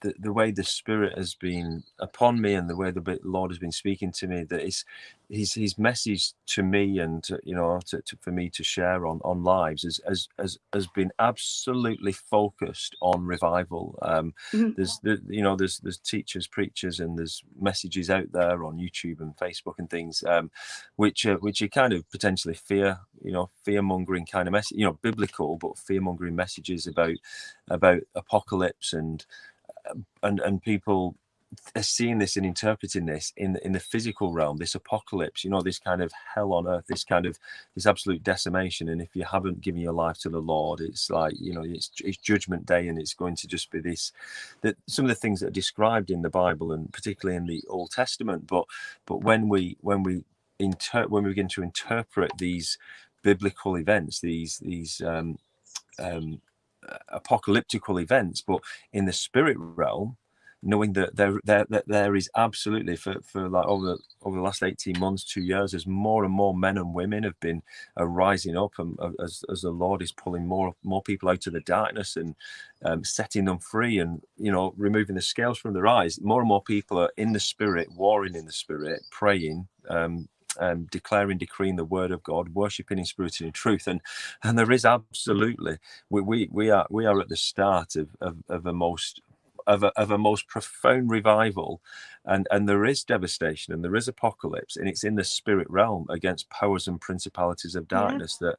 Speaker 1: the, the way the spirit has been upon me and the way the lord has been speaking to me that is his his message to me and to, you know to, to, for me to share on on lives has has has, has been absolutely focused on revival um mm-hmm. there's the, you know there's there's teachers preachers and there's messages out there on youtube and facebook and things um which uh, which are kind of potentially fear you know fear mongering kind of message you know biblical but fear mongering messages about about apocalypse and and and people are seeing this and interpreting this in in the physical realm this apocalypse you know this kind of hell on earth this kind of this absolute decimation. And if you haven't given your life to the lord it's like you know it's, it's judgment day and it's going to just be this that some of the things that are described in the bible and particularly in the old testament. But but when we when we inter when we begin to interpret these biblical events these these um um apocalyptical events but in the spirit realm knowing that there, there that there is absolutely for, for like over over the last 18 months two years as more and more men and women have been uh, rising up and uh, as, as the lord is pulling more more people out of the darkness and um, setting them free and you know removing the scales from their eyes more and more people are in the spirit warring in the spirit praying um, um, declaring, decreeing the word of God, worshiping in spirit and in truth, and and there is absolutely we we, we are we are at the start of, of, of a most of a, of a most profound revival and and there is devastation and there is apocalypse and it's in the spirit realm against powers and principalities of darkness yeah. that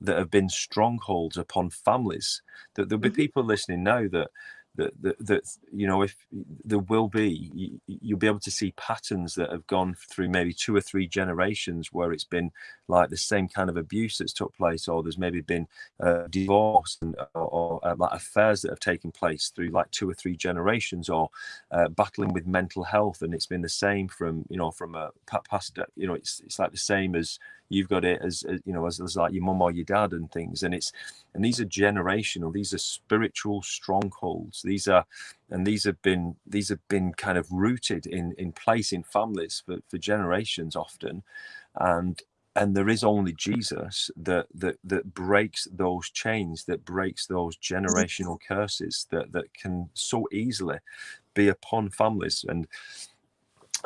Speaker 1: that have been strongholds upon families that there'll be mm-hmm. people listening now that that, that, that you know if there will be you, you'll be able to see patterns that have gone through maybe two or three generations where it's been like the same kind of abuse that's took place or there's maybe been uh, divorce and, or, or uh, like affairs that have taken place through like two or three generations or uh, battling with mental health. And it's been the same from you know from a past you know it's, it's like the same as you've got it as, as you know as, as like your mum or your dad and things and it's and these are generational these are spiritual strongholds. These are and these have been these have been kind of rooted in in place in families for, for generations often. And and there is only jesus that that that breaks those chains that breaks those generational curses that that can so easily be upon families. And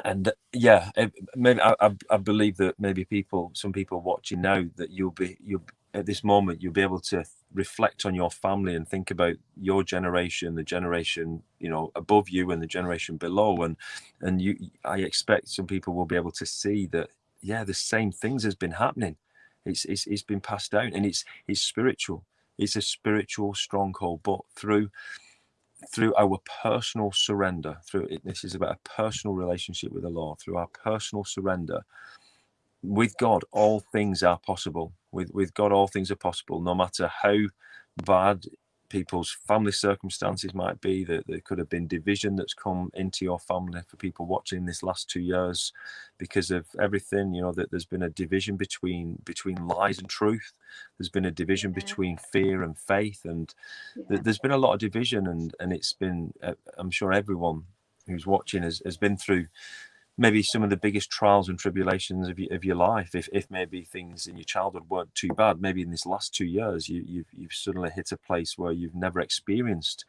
Speaker 1: and yeah maybe I, I believe that maybe people some people watching now that you'll be you'll at this moment you'll be able to reflect on your family and think about your generation the generation you know above you and the generation below. And and you i expect some people will be able to see that yeah the same things has been happening. It's it's, it's been passed down and it's it's spiritual. It's a spiritual stronghold but through through our personal surrender through it, this is about a personal relationship with the lord through our personal surrender with god all things are possible. With with god all things are possible no matter how bad people's family circumstances might be that there could have been division that's come into your family for people watching this last two years because of everything you know that there's been a division between between lies and truth there's been a division yeah. between fear and faith and yeah. there's been a lot of division and and it's been uh, i'm sure everyone who's watching has, has been through maybe some of the biggest trials and tribulations of, of your life if, if maybe things in your childhood weren't too bad maybe in this last two years you, you've, you've suddenly hit a place where you've never experienced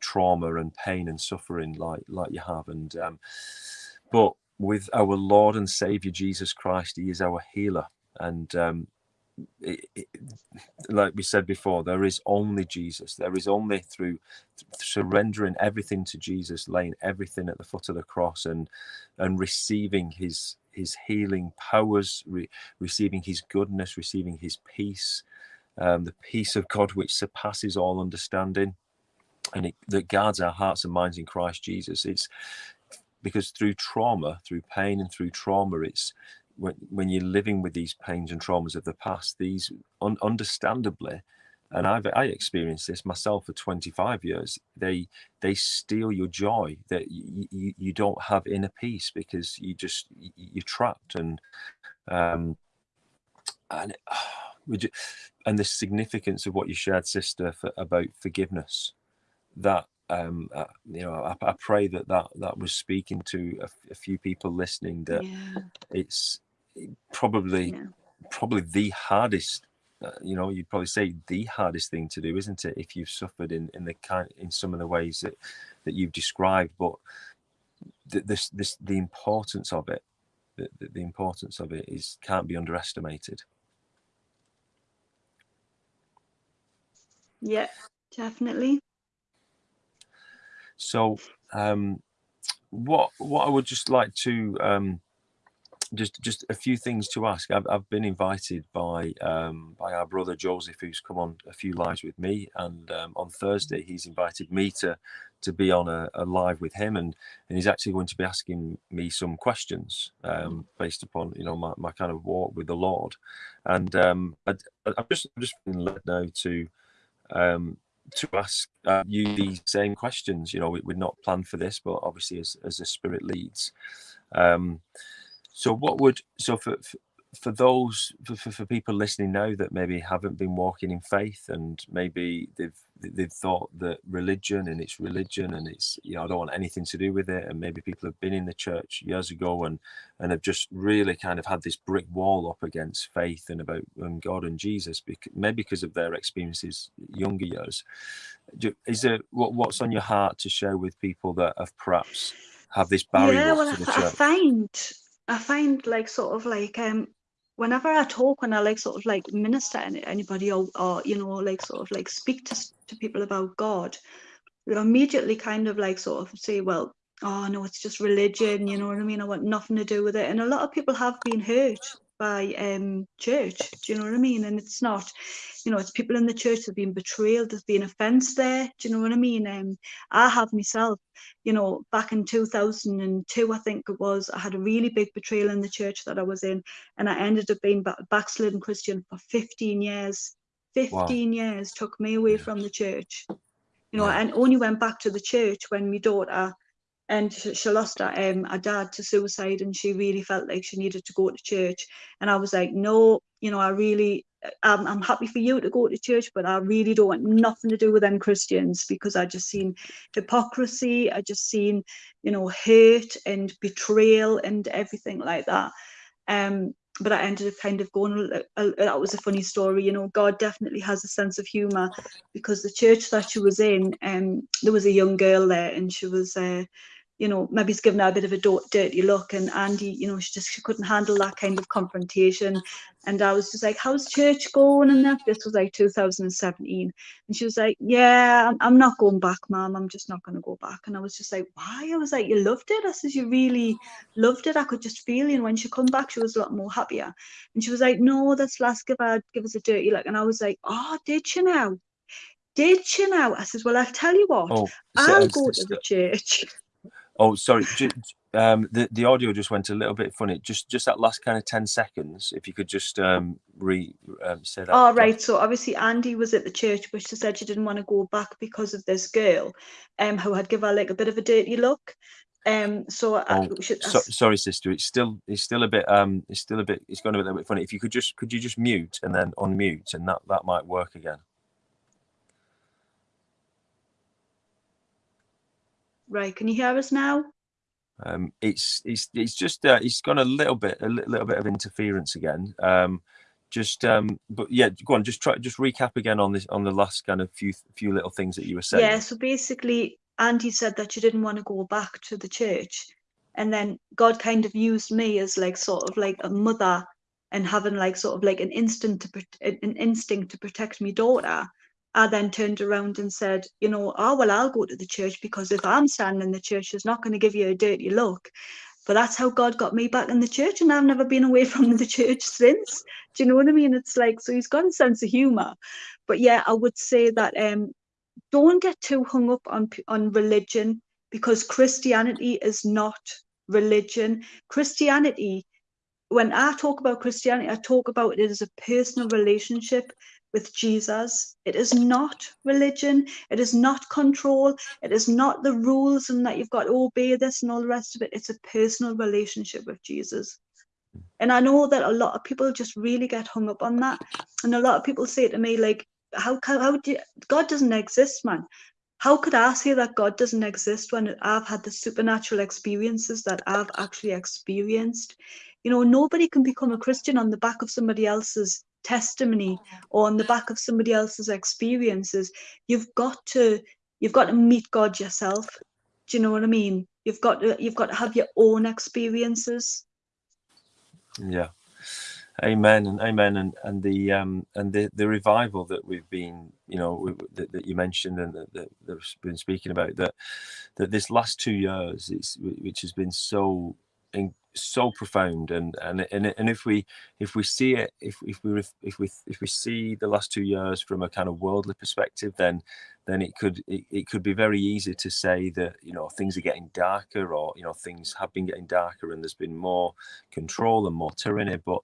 Speaker 1: trauma and pain and suffering like like you have and um, but with our lord and savior jesus christ he is our healer and um, it, like we said before, there is only Jesus. There is only through surrendering everything to Jesus, laying everything at the foot of the cross, and and receiving His His healing powers, re, receiving His goodness, receiving His peace, um, the peace of God which surpasses all understanding, and it, that guards our hearts and minds in Christ Jesus. It's because through trauma, through pain, and through trauma, it's when, when you're living with these pains and traumas of the past, these un- understandably, and I've I experienced this myself for 25 years. They they steal your joy. That you, you, you don't have inner peace because you just you're trapped and um and (sighs) it, and the significance of what you shared, sister, for, about forgiveness. That um, uh, you know, I, I, pray that that that was speaking to a, a few people listening. That yeah. it's probably yeah. probably the hardest uh, you know you'd probably say the hardest thing to do isn't it if you've suffered in in the kind in some of the ways that that you've described but the, this this the importance of it the, the importance of it is can't be underestimated
Speaker 2: yeah definitely
Speaker 1: so um what what i would just like to um just just a few things to ask. I've, I've been invited by um, by our brother Joseph, who's come on a few lives with me, and um, on Thursday he's invited me to to be on a, a, live with him, and and he's actually going to be asking me some questions um, based upon you know my, my kind of walk with the Lord, and um, I, am just I'm just feeling led now to um, to ask uh, you these same questions. You know, we, are not planned for this, but obviously as as the Spirit leads. Um, so what would so for for those for, for people listening now that maybe haven't been walking in faith and maybe they've they've thought that religion and it's religion and it's you know I don't want anything to do with it and maybe people have been in the church years ago and and have just really kind of had this brick wall up against faith and about and God and Jesus because maybe because of their experiences younger years. Is there what, what's on your heart to share with people that have perhaps have this barrier
Speaker 2: yeah well I, I find I find like sort of like um whenever I talk, when I like sort of like minister anybody or, or you know, like sort of like speak to, to people about God, they immediately kind of like sort of say, well, oh no, it's just religion, you know what I mean? I want nothing to do with it. And a lot of people have been hurt by um church do you know what i mean? And it's not you know it's people in the church that have been betrayed there's been offense there do you know what i mean? Um i have myself you know back in 2002 i think it was i had a really big betrayal in the church that i was in and i ended up being backslidden christian for 15 years. 15 wow. years took me away from the church. You know yeah. and only went back to the church when my daughter and she lost her, um, her dad to suicide and she really felt like she needed to go to church and i was like no you know i really I'm, I'm happy for you to go to church but i really don't want nothing to do with them christians because i just seen hypocrisy i just seen you know hate and betrayal and everything like that um but I ended up kind of going. that was a funny story, you know. God definitely has a sense of humor, because the church that she was in, um, there was a young girl there, and she was uh, you know, maybe he's given her a bit of a dirty look. And Andy, you know, she just she couldn't handle that kind of confrontation. And I was just like, "How's church going?" And that this was like 2017, and she was like, "Yeah, I'm, not going back, mom. I'm just not going to go back." And I was just like, "Why?" I was like, "You loved it." I says, "You really loved it." I could just feel it. And when she come back, she was a lot more happier. And she was like, "No, that's last give her give us a dirty look." And I was like, "Oh, did she now?" Did she now? I says, Well, I'll tell you what, oh, I'll go to the church.
Speaker 1: Oh, sorry. Um, the the audio just went a little bit funny. Just just that last kind of ten seconds, if you could just um, re um, say that.
Speaker 2: Oh right. So obviously Andy was at the church, but she said she didn't want to go back because of this girl, um, who had given her like a bit of a dirty look. Um, so oh, I, should,
Speaker 1: so, sorry, sister. It's still it's still a bit um it's still a bit it's going to be a little bit funny. If you could just could you just mute and then unmute, and that that might work again.
Speaker 2: Right, can you hear us now?
Speaker 1: Um, it's it's it's just uh, it's got a little bit a little bit of interference again. Um, just um, but yeah, go on. Just try just recap again on this on the last kind of few few little things that you were saying.
Speaker 2: Yeah. So basically, Andy said that you didn't want to go back to the church, and then God kind of used me as like sort of like a mother and having like sort of like an instinct to an instinct to protect my daughter I then turned around and said, you know, oh, well, I'll go to the church because if I'm standing in the church, it's not going to give you a dirty look. But that's how God got me back in the church, and I've never been away (laughs) from the church since. Do you know what I mean? It's like, so he's got a sense of humor. But yeah, I would say that um, don't get too hung up on, on religion because Christianity is not religion. Christianity, when I talk about Christianity, I talk about it as a personal relationship with Jesus. It is not religion. It is not control. It is not the rules and that you've got to obey this and all the rest of it. It's a personal relationship with Jesus. And I know that a lot of people just really get hung up on that. And a lot of people say to me, like, how, how do you, God doesn't exist, man? How could I say that God doesn't exist when I've had the supernatural experiences that I've actually experienced? You know, nobody can become a Christian on the back of somebody else's testimony or on the back of somebody else's experiences you've got to you've got to meet god yourself. Do you know what i mean? You've got to you've got to have your own experiences.
Speaker 1: Yeah. Amen and amen and and the um and the the revival that we've been you know that, that you mentioned and that, that that's been speaking about that that this last two years it's which has been so in, so profound and and and, and if we if we see it if if we if we if we see the last two years from a kind of worldly perspective then then it could it, it could be very easy to say that you know things are getting darker or you know things have been getting darker and there's been more control and more tyranny. But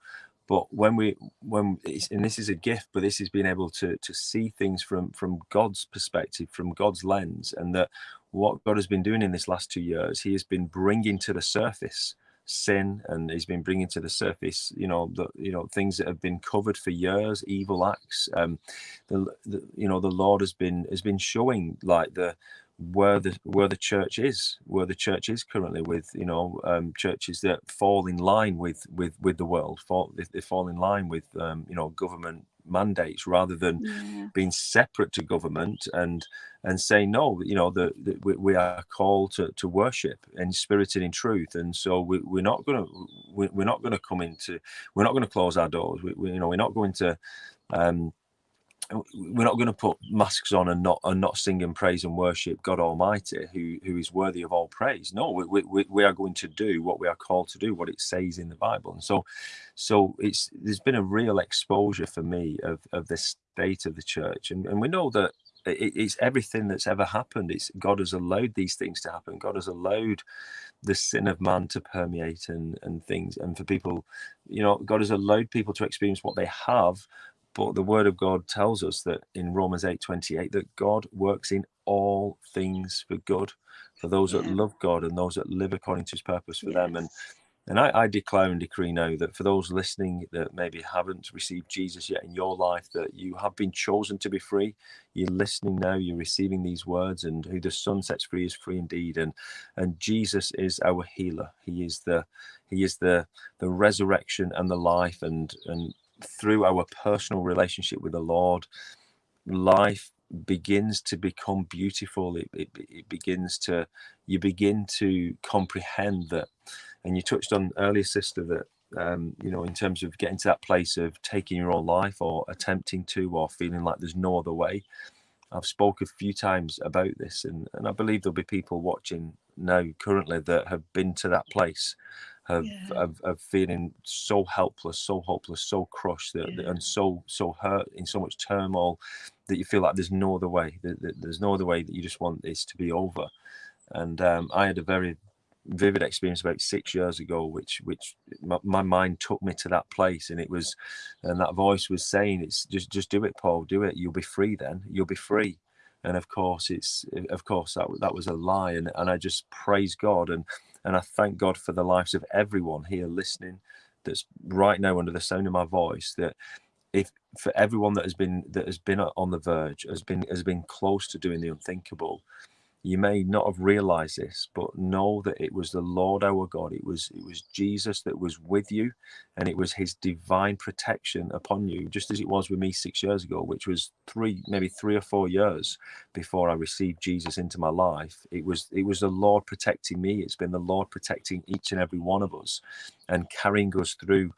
Speaker 1: but when we when and this is a gift but this is being able to to see things from from god's perspective from god's lens and that what god has been doing in this last two years he has been bringing to the surface sin and he's been bringing to the surface you know the you know things that have been covered for years evil acts. Um the, the you know the lord has been has been showing like the where the where the church is where the church is currently with you know um, churches that fall in line with with with the world fall they, fall in line with um, you know government mandates rather than yeah. being separate to government and and say no you know the we, we, are called to, to worship in spirit and in truth and so we, we're not going to we, we're not going to come into we're not going to close our doors we, we, you know we're not going to um we're not going to put masks on and not and not sing and praise and worship God Almighty, who who is worthy of all praise. No, we, we, we are going to do what we are called to do, what it says in the Bible. And so, so it's there's been a real exposure for me of of the state of the church, and and we know that it, it's everything that's ever happened. It's God has allowed these things to happen. God has allowed the sin of man to permeate and and things, and for people, you know, God has allowed people to experience what they have but the word of God tells us that in Romans 8 28, that God works in all things for good for those yeah. that love God and those that live according to his purpose for yes. them. And and I, I, declare and decree now that for those listening that maybe haven't received Jesus yet in your life, that you have been chosen to be free. You're listening now, you're receiving these words, and who the Son sets free is free indeed. And and Jesus is our healer. He is the he is the the resurrection and the life. And and through our personal relationship with the Lord, life begins to become beautiful. It, it, it, begins to, you begin to comprehend that. And you touched on earlier, sister, that, um, you know, in terms of getting to that place of taking your own life or attempting to, or feeling like there's no other way. I've spoke a few times about this, and, and I believe there'll be people watching now currently that have been to that place of, yeah. of, of, feeling so helpless, so hopeless, so crushed, that, yeah. and so so hurt in so much turmoil that you feel like there's no other way. That, that there's no other way that you just want this to be over. And um, I had a very vivid experience about six years ago, which which my, my, mind took me to that place, and it was, and that voice was saying, "It's just just do it, Paul, do it. You'll be free then. You'll be free." And of course, it's of course that that was a lie, and and I just praise God. And and I thank God for the lives of everyone here listening that's right now under the sound of my voice that if for everyone that has been that has been on the verge has been has been close to doing the unthinkable you may not have realized this but know that it was the lord our god. It was it was jesus that was with you and it was his divine protection upon you just as it was with me six years ago which was three maybe three or four years before i received jesus into my life. It was it was the lord protecting me. It's been the lord protecting each and every one of us and carrying us through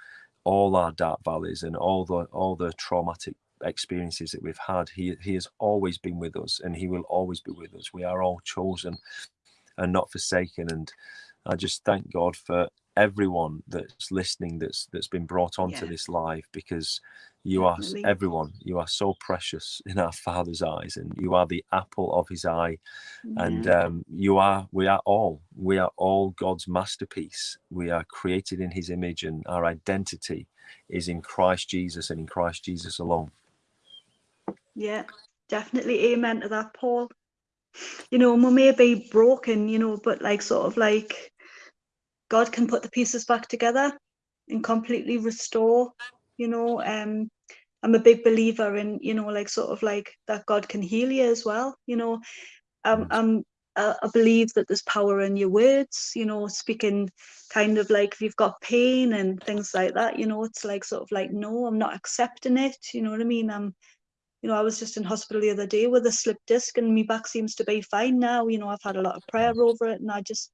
Speaker 1: all our dark valleys and all the all the traumatic experiences that we've had. He, he has always been with us and he will always be with us. We are all chosen and not forsaken. And I just thank God for everyone that's listening that's that's been brought onto yeah. this live because you Definitely. are everyone you are so precious in our father's eyes and you are the apple of his eye yeah. and um, you are we are all we are all god's masterpiece we are created in his image and our identity is in christ jesus and in christ jesus alone
Speaker 2: yeah, definitely amen to that, Paul. You know, we may be broken, you know, but like sort of like God can put the pieces back together and completely restore, you know. Um I'm a big believer in, you know, like sort of like that God can heal you as well, you know. Um, um I believe that there's power in your words, you know, speaking kind of like if you've got pain and things like that, you know, it's like sort of like, no, I'm not accepting it. You know what I mean? I'm you know, I was just in hospital the other day with a slip disc and my back seems to be fine now. You know, I've had a lot of prayer over it and I just,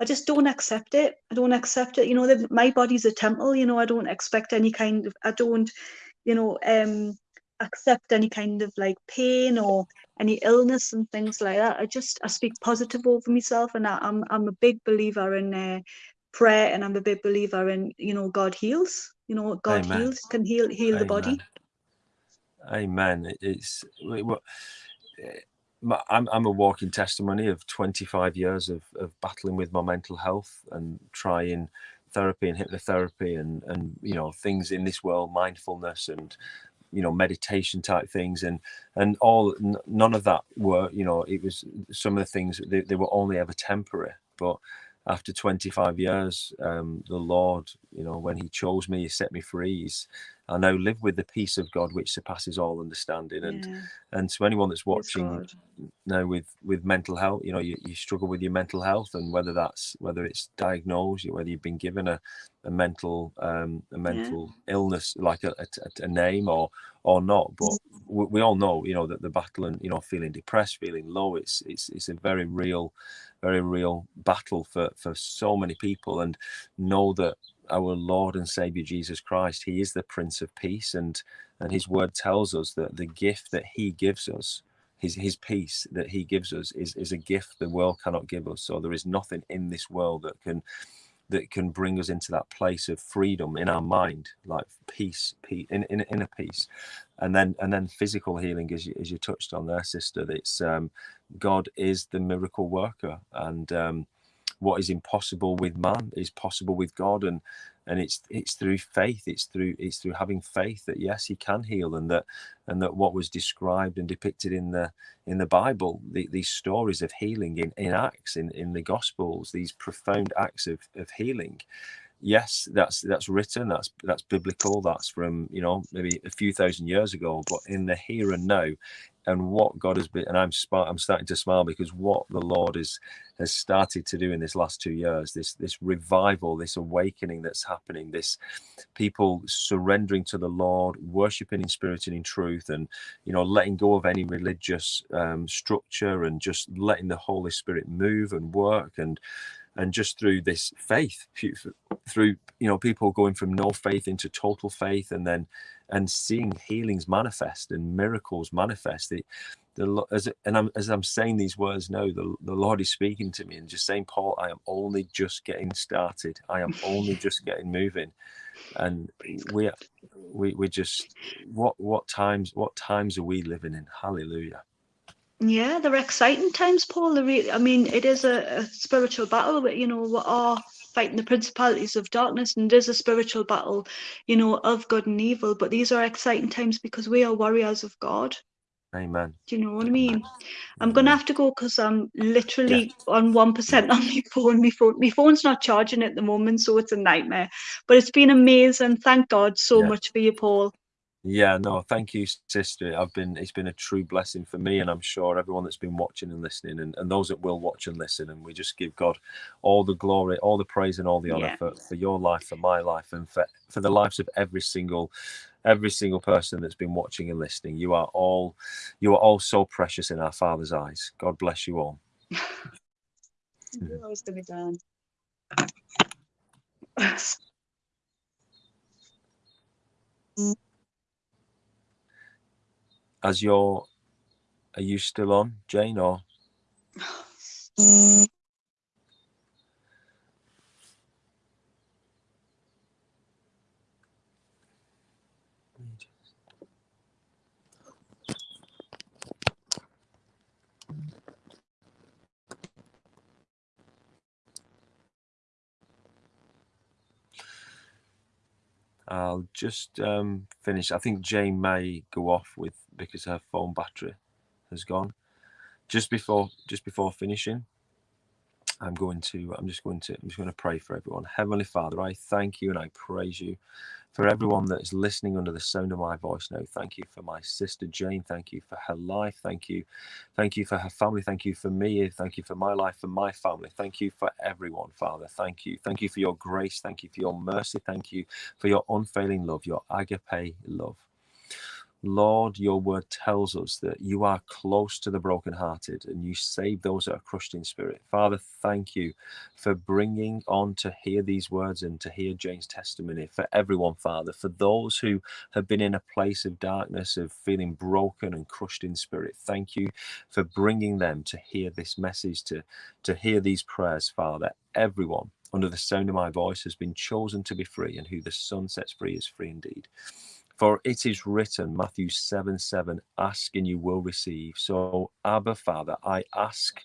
Speaker 2: I just don't accept it. I don't accept it. You know, the, my body's a temple, you know, I don't expect any kind of, I don't, you know, um, accept any kind of like pain or any illness and things like that. I just, I speak positive over myself and I, am I'm, I'm a big believer in uh, prayer and I'm a big believer in, you know, God heals. You know, God
Speaker 1: Amen.
Speaker 2: heals, can heal heal the body.
Speaker 1: Amen. It's eh, I'm I'm a walking testimony of 25 years of, of battling with my mental health and trying therapy and hypnotherapy and and you know things in this world, mindfulness and you know meditation type things and and all none of that were you know it was some of the things they, they were only ever temporary but after 25 years um the lord you know when he chose me he set me free. He's I now live with the peace of God which surpasses all understanding. And
Speaker 2: Yeah.
Speaker 1: and to anyone that's watching now with with mental health, you know, you, you struggle with your mental health, and whether that's whether it's diagnosed, whether you've been given a a mental um a mental illness like a, a, a name or or not, but we, we all know, you know, that the battle and you know feeling depressed, feeling low, it's it's it's a very real, very real battle for for so many people, and know that our Lord and Savior Jesus Christ. He is the Prince of Peace, and and His Word tells us that the gift that He gives us, His His peace that He gives us, is is a gift the world cannot give us. So there is nothing in this world that can that can bring us into that place of freedom in our mind, like peace, peace in, in inner peace, and then and then physical healing, as you as you touched on there, sister. It's um, God is the miracle worker, and um, what is impossible with man is possible with God, and and it's it's through faith, it's through it's through having faith that yes, He can heal, and that and that what was described and depicted in the in the Bible, the, these stories of healing in in Acts, in in the Gospels, these profound acts of of healing. Yes, that's that's written, that's that's biblical, that's from you know maybe a few thousand years ago, but in the here and now, and what God has been, and I'm I'm starting to smile because what the Lord is has started to do in this last two years, this this revival, this awakening that's happening, this people surrendering to the Lord, worshiping in spirit and in truth, and you know letting go of any religious um, structure and just letting the Holy Spirit move and work and and just through this faith through you know people going from no faith into total faith and then and seeing healings manifest and miracles manifest the, the as and I'm as I'm saying these words now the, the Lord is speaking to me and just saying Paul I am only just getting started. I am only just getting moving. And we we we just what what times what times are we living in? Hallelujah
Speaker 2: Yeah, they're exciting times, Paul. Really, I mean, it is a, a spiritual battle, but you know, we are fighting the principalities of darkness, and it is a spiritual battle, you know, of good and evil. But these are exciting times because we are warriors of God.
Speaker 1: amen
Speaker 2: Do you know what I mean? I'm gonna
Speaker 1: mm-hmm.
Speaker 2: have to go because I'm literally on one percent (laughs) on my phone. My phone, my phone's not charging at the moment, so it's a nightmare. But it's been amazing. Thank God so
Speaker 1: Yeah.
Speaker 2: much for you, Paul.
Speaker 1: Yeah, no, thank you, sister. I've been it's been a true blessing for me, and I'm sure everyone that's been watching and listening, and, and those that will watch and listen. And we just give God all the glory, all the praise, and all the honor
Speaker 2: Yeah.
Speaker 1: for, for your life, for my life, and for for the lives of every single every single person that's been watching and listening. You are all you are all so precious in our Father's eyes. God bless you all.
Speaker 2: knew I was gonna dance.
Speaker 1: As you're are you still on, Jane, or I'll just um, finish. I think Jane may go off with because her phone battery has gone. Just before, just before finishing, I'm going to. I'm just going to. I'm just going to pray for everyone. Heavenly Father, I thank you and I praise you for everyone that is listening under the sound of my voice now. Thank you for my sister Jane. Thank you for her life. Thank you, thank you for her family. Thank you for me. Thank you for my life and my family. Thank you for everyone, Father. Thank you. Thank you for your grace. Thank you for your mercy. Thank you for your unfailing love, your agape love. Lord, your word tells us that you are close to the brokenhearted and you save those that are crushed in spirit. Father, thank you for bringing on to hear these words and to hear Jane's testimony for everyone, Father, for those who have been in a place of darkness, of feeling broken and crushed in spirit. Thank you for bringing them to hear this message, to, to hear these prayers, Father. Everyone under the sound of my voice has been chosen to be free, and who the Son sets free is free indeed. For it is written, Matthew 7 7, ask and you will receive. So, Abba, Father, I ask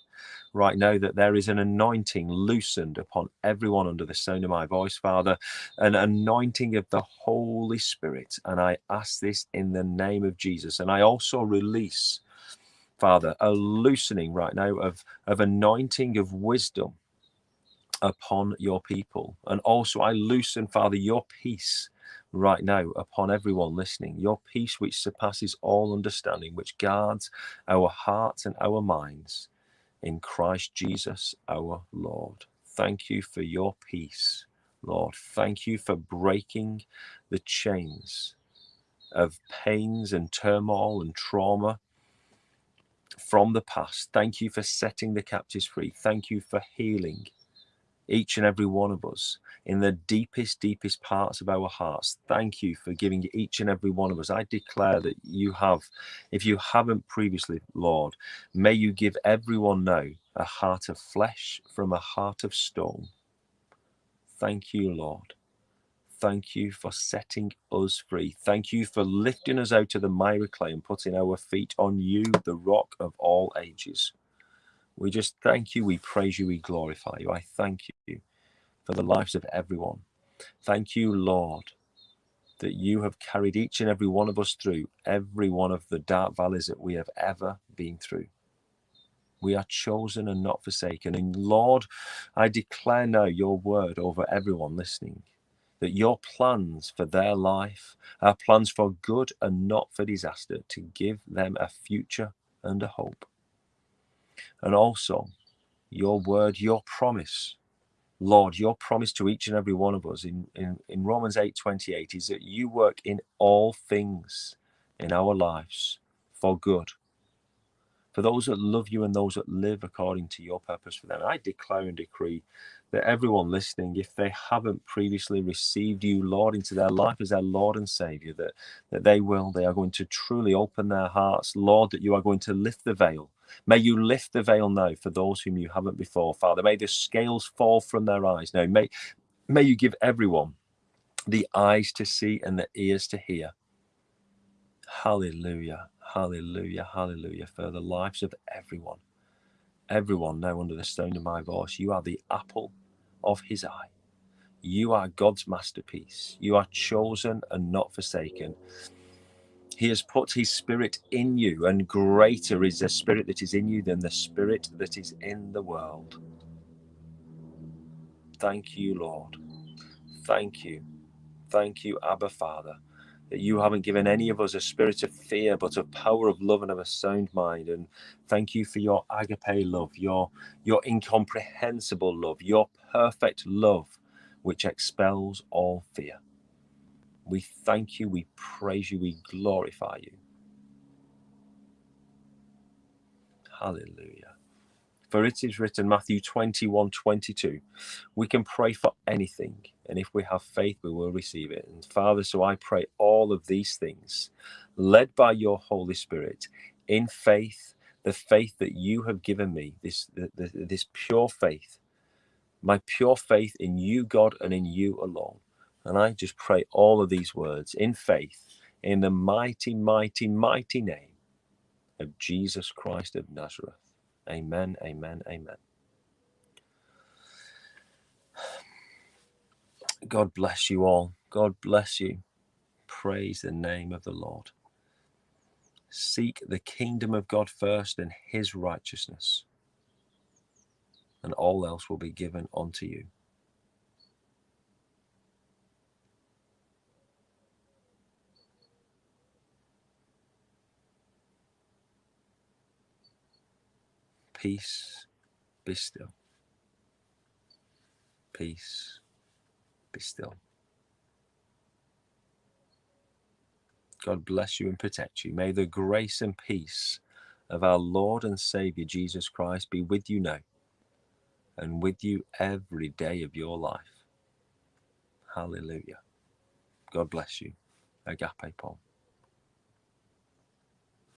Speaker 1: right now that there is an anointing loosened upon everyone under the sound of my voice, Father, an anointing of the Holy Spirit. And I ask this in the name of Jesus. And I also release, Father, a loosening right now of, of anointing of wisdom upon your people. And also, I loosen, Father, your peace right now upon everyone listening. Your peace, which surpasses all understanding, which guards our hearts and our minds in Christ Jesus our Lord. Thank you for your peace, Lord. Thank you for breaking the chains of pains and turmoil and trauma from the past. Thank you for setting the captives free. Thank you for healing each and every one of us in the deepest, deepest parts of our hearts. Thank you for giving each and every one of us. I declare that you have, if you haven't previously, Lord, may you give everyone now a heart of flesh from a heart of stone. Thank you, Lord. Thank you for setting us free. Thank you for lifting us out of the miry clay and putting our feet on you, the rock of all ages. We just thank you, we praise you, we glorify you. I thank you for the lives of everyone. Thank you, Lord, that you have carried each and every one of us through every one of the dark valleys that we have ever been through. We are chosen and not forsaken. And Lord, I declare now your word over everyone listening that your plans for their life are plans for good and not for disaster, to give them a future and a hope and also your word, your promise. Lord, your promise to each and every one of us in, in, in Romans 8 28 is that you work in all things in our lives for good. For those that love you and those that live according to your purpose for them. I declare and decree that everyone listening, if they haven't previously received you, Lord, into their life as their Lord and Savior, that, that they will, they are going to truly open their hearts, Lord, that you are going to lift the veil May you lift the veil now for those whom you haven't before, Father. May the scales fall from their eyes now. May, may you give everyone the eyes to see and the ears to hear. Hallelujah, hallelujah, hallelujah for the lives of everyone. Everyone now under the sound of my voice, you are the apple of his eye. You are God's masterpiece. You are chosen and not forsaken. He has put his spirit in you, and greater is the spirit that is in you than the spirit that is in the world. Thank you, Lord. Thank you. Thank you, Abba Father, that you haven't given any of us a spirit of fear, but of power, of love, and of a sound mind. And thank you for your agape love, your, your incomprehensible love, your perfect love, which expels all fear. We thank you, we praise you, we glorify you. Hallelujah. For it is written, Matthew 21 22, we can pray for anything, and if we have faith, we will receive it. And Father, so I pray all of these things, led by your Holy Spirit, in faith, the faith that you have given me, this, this pure faith, my pure faith in you, God, and in you alone. And I just pray all of these words in faith in the mighty, mighty, mighty name of Jesus Christ of Nazareth. Amen, amen, amen. God bless you all. God bless you. Praise the name of the Lord. Seek the kingdom of God first and his righteousness, and all else will be given unto you. Peace, be still. Peace, be still. God bless you and protect you. May the grace and peace of our Lord and Savior Jesus Christ be with you now and with you every day of your life. Hallelujah. God bless you. Agape Paul.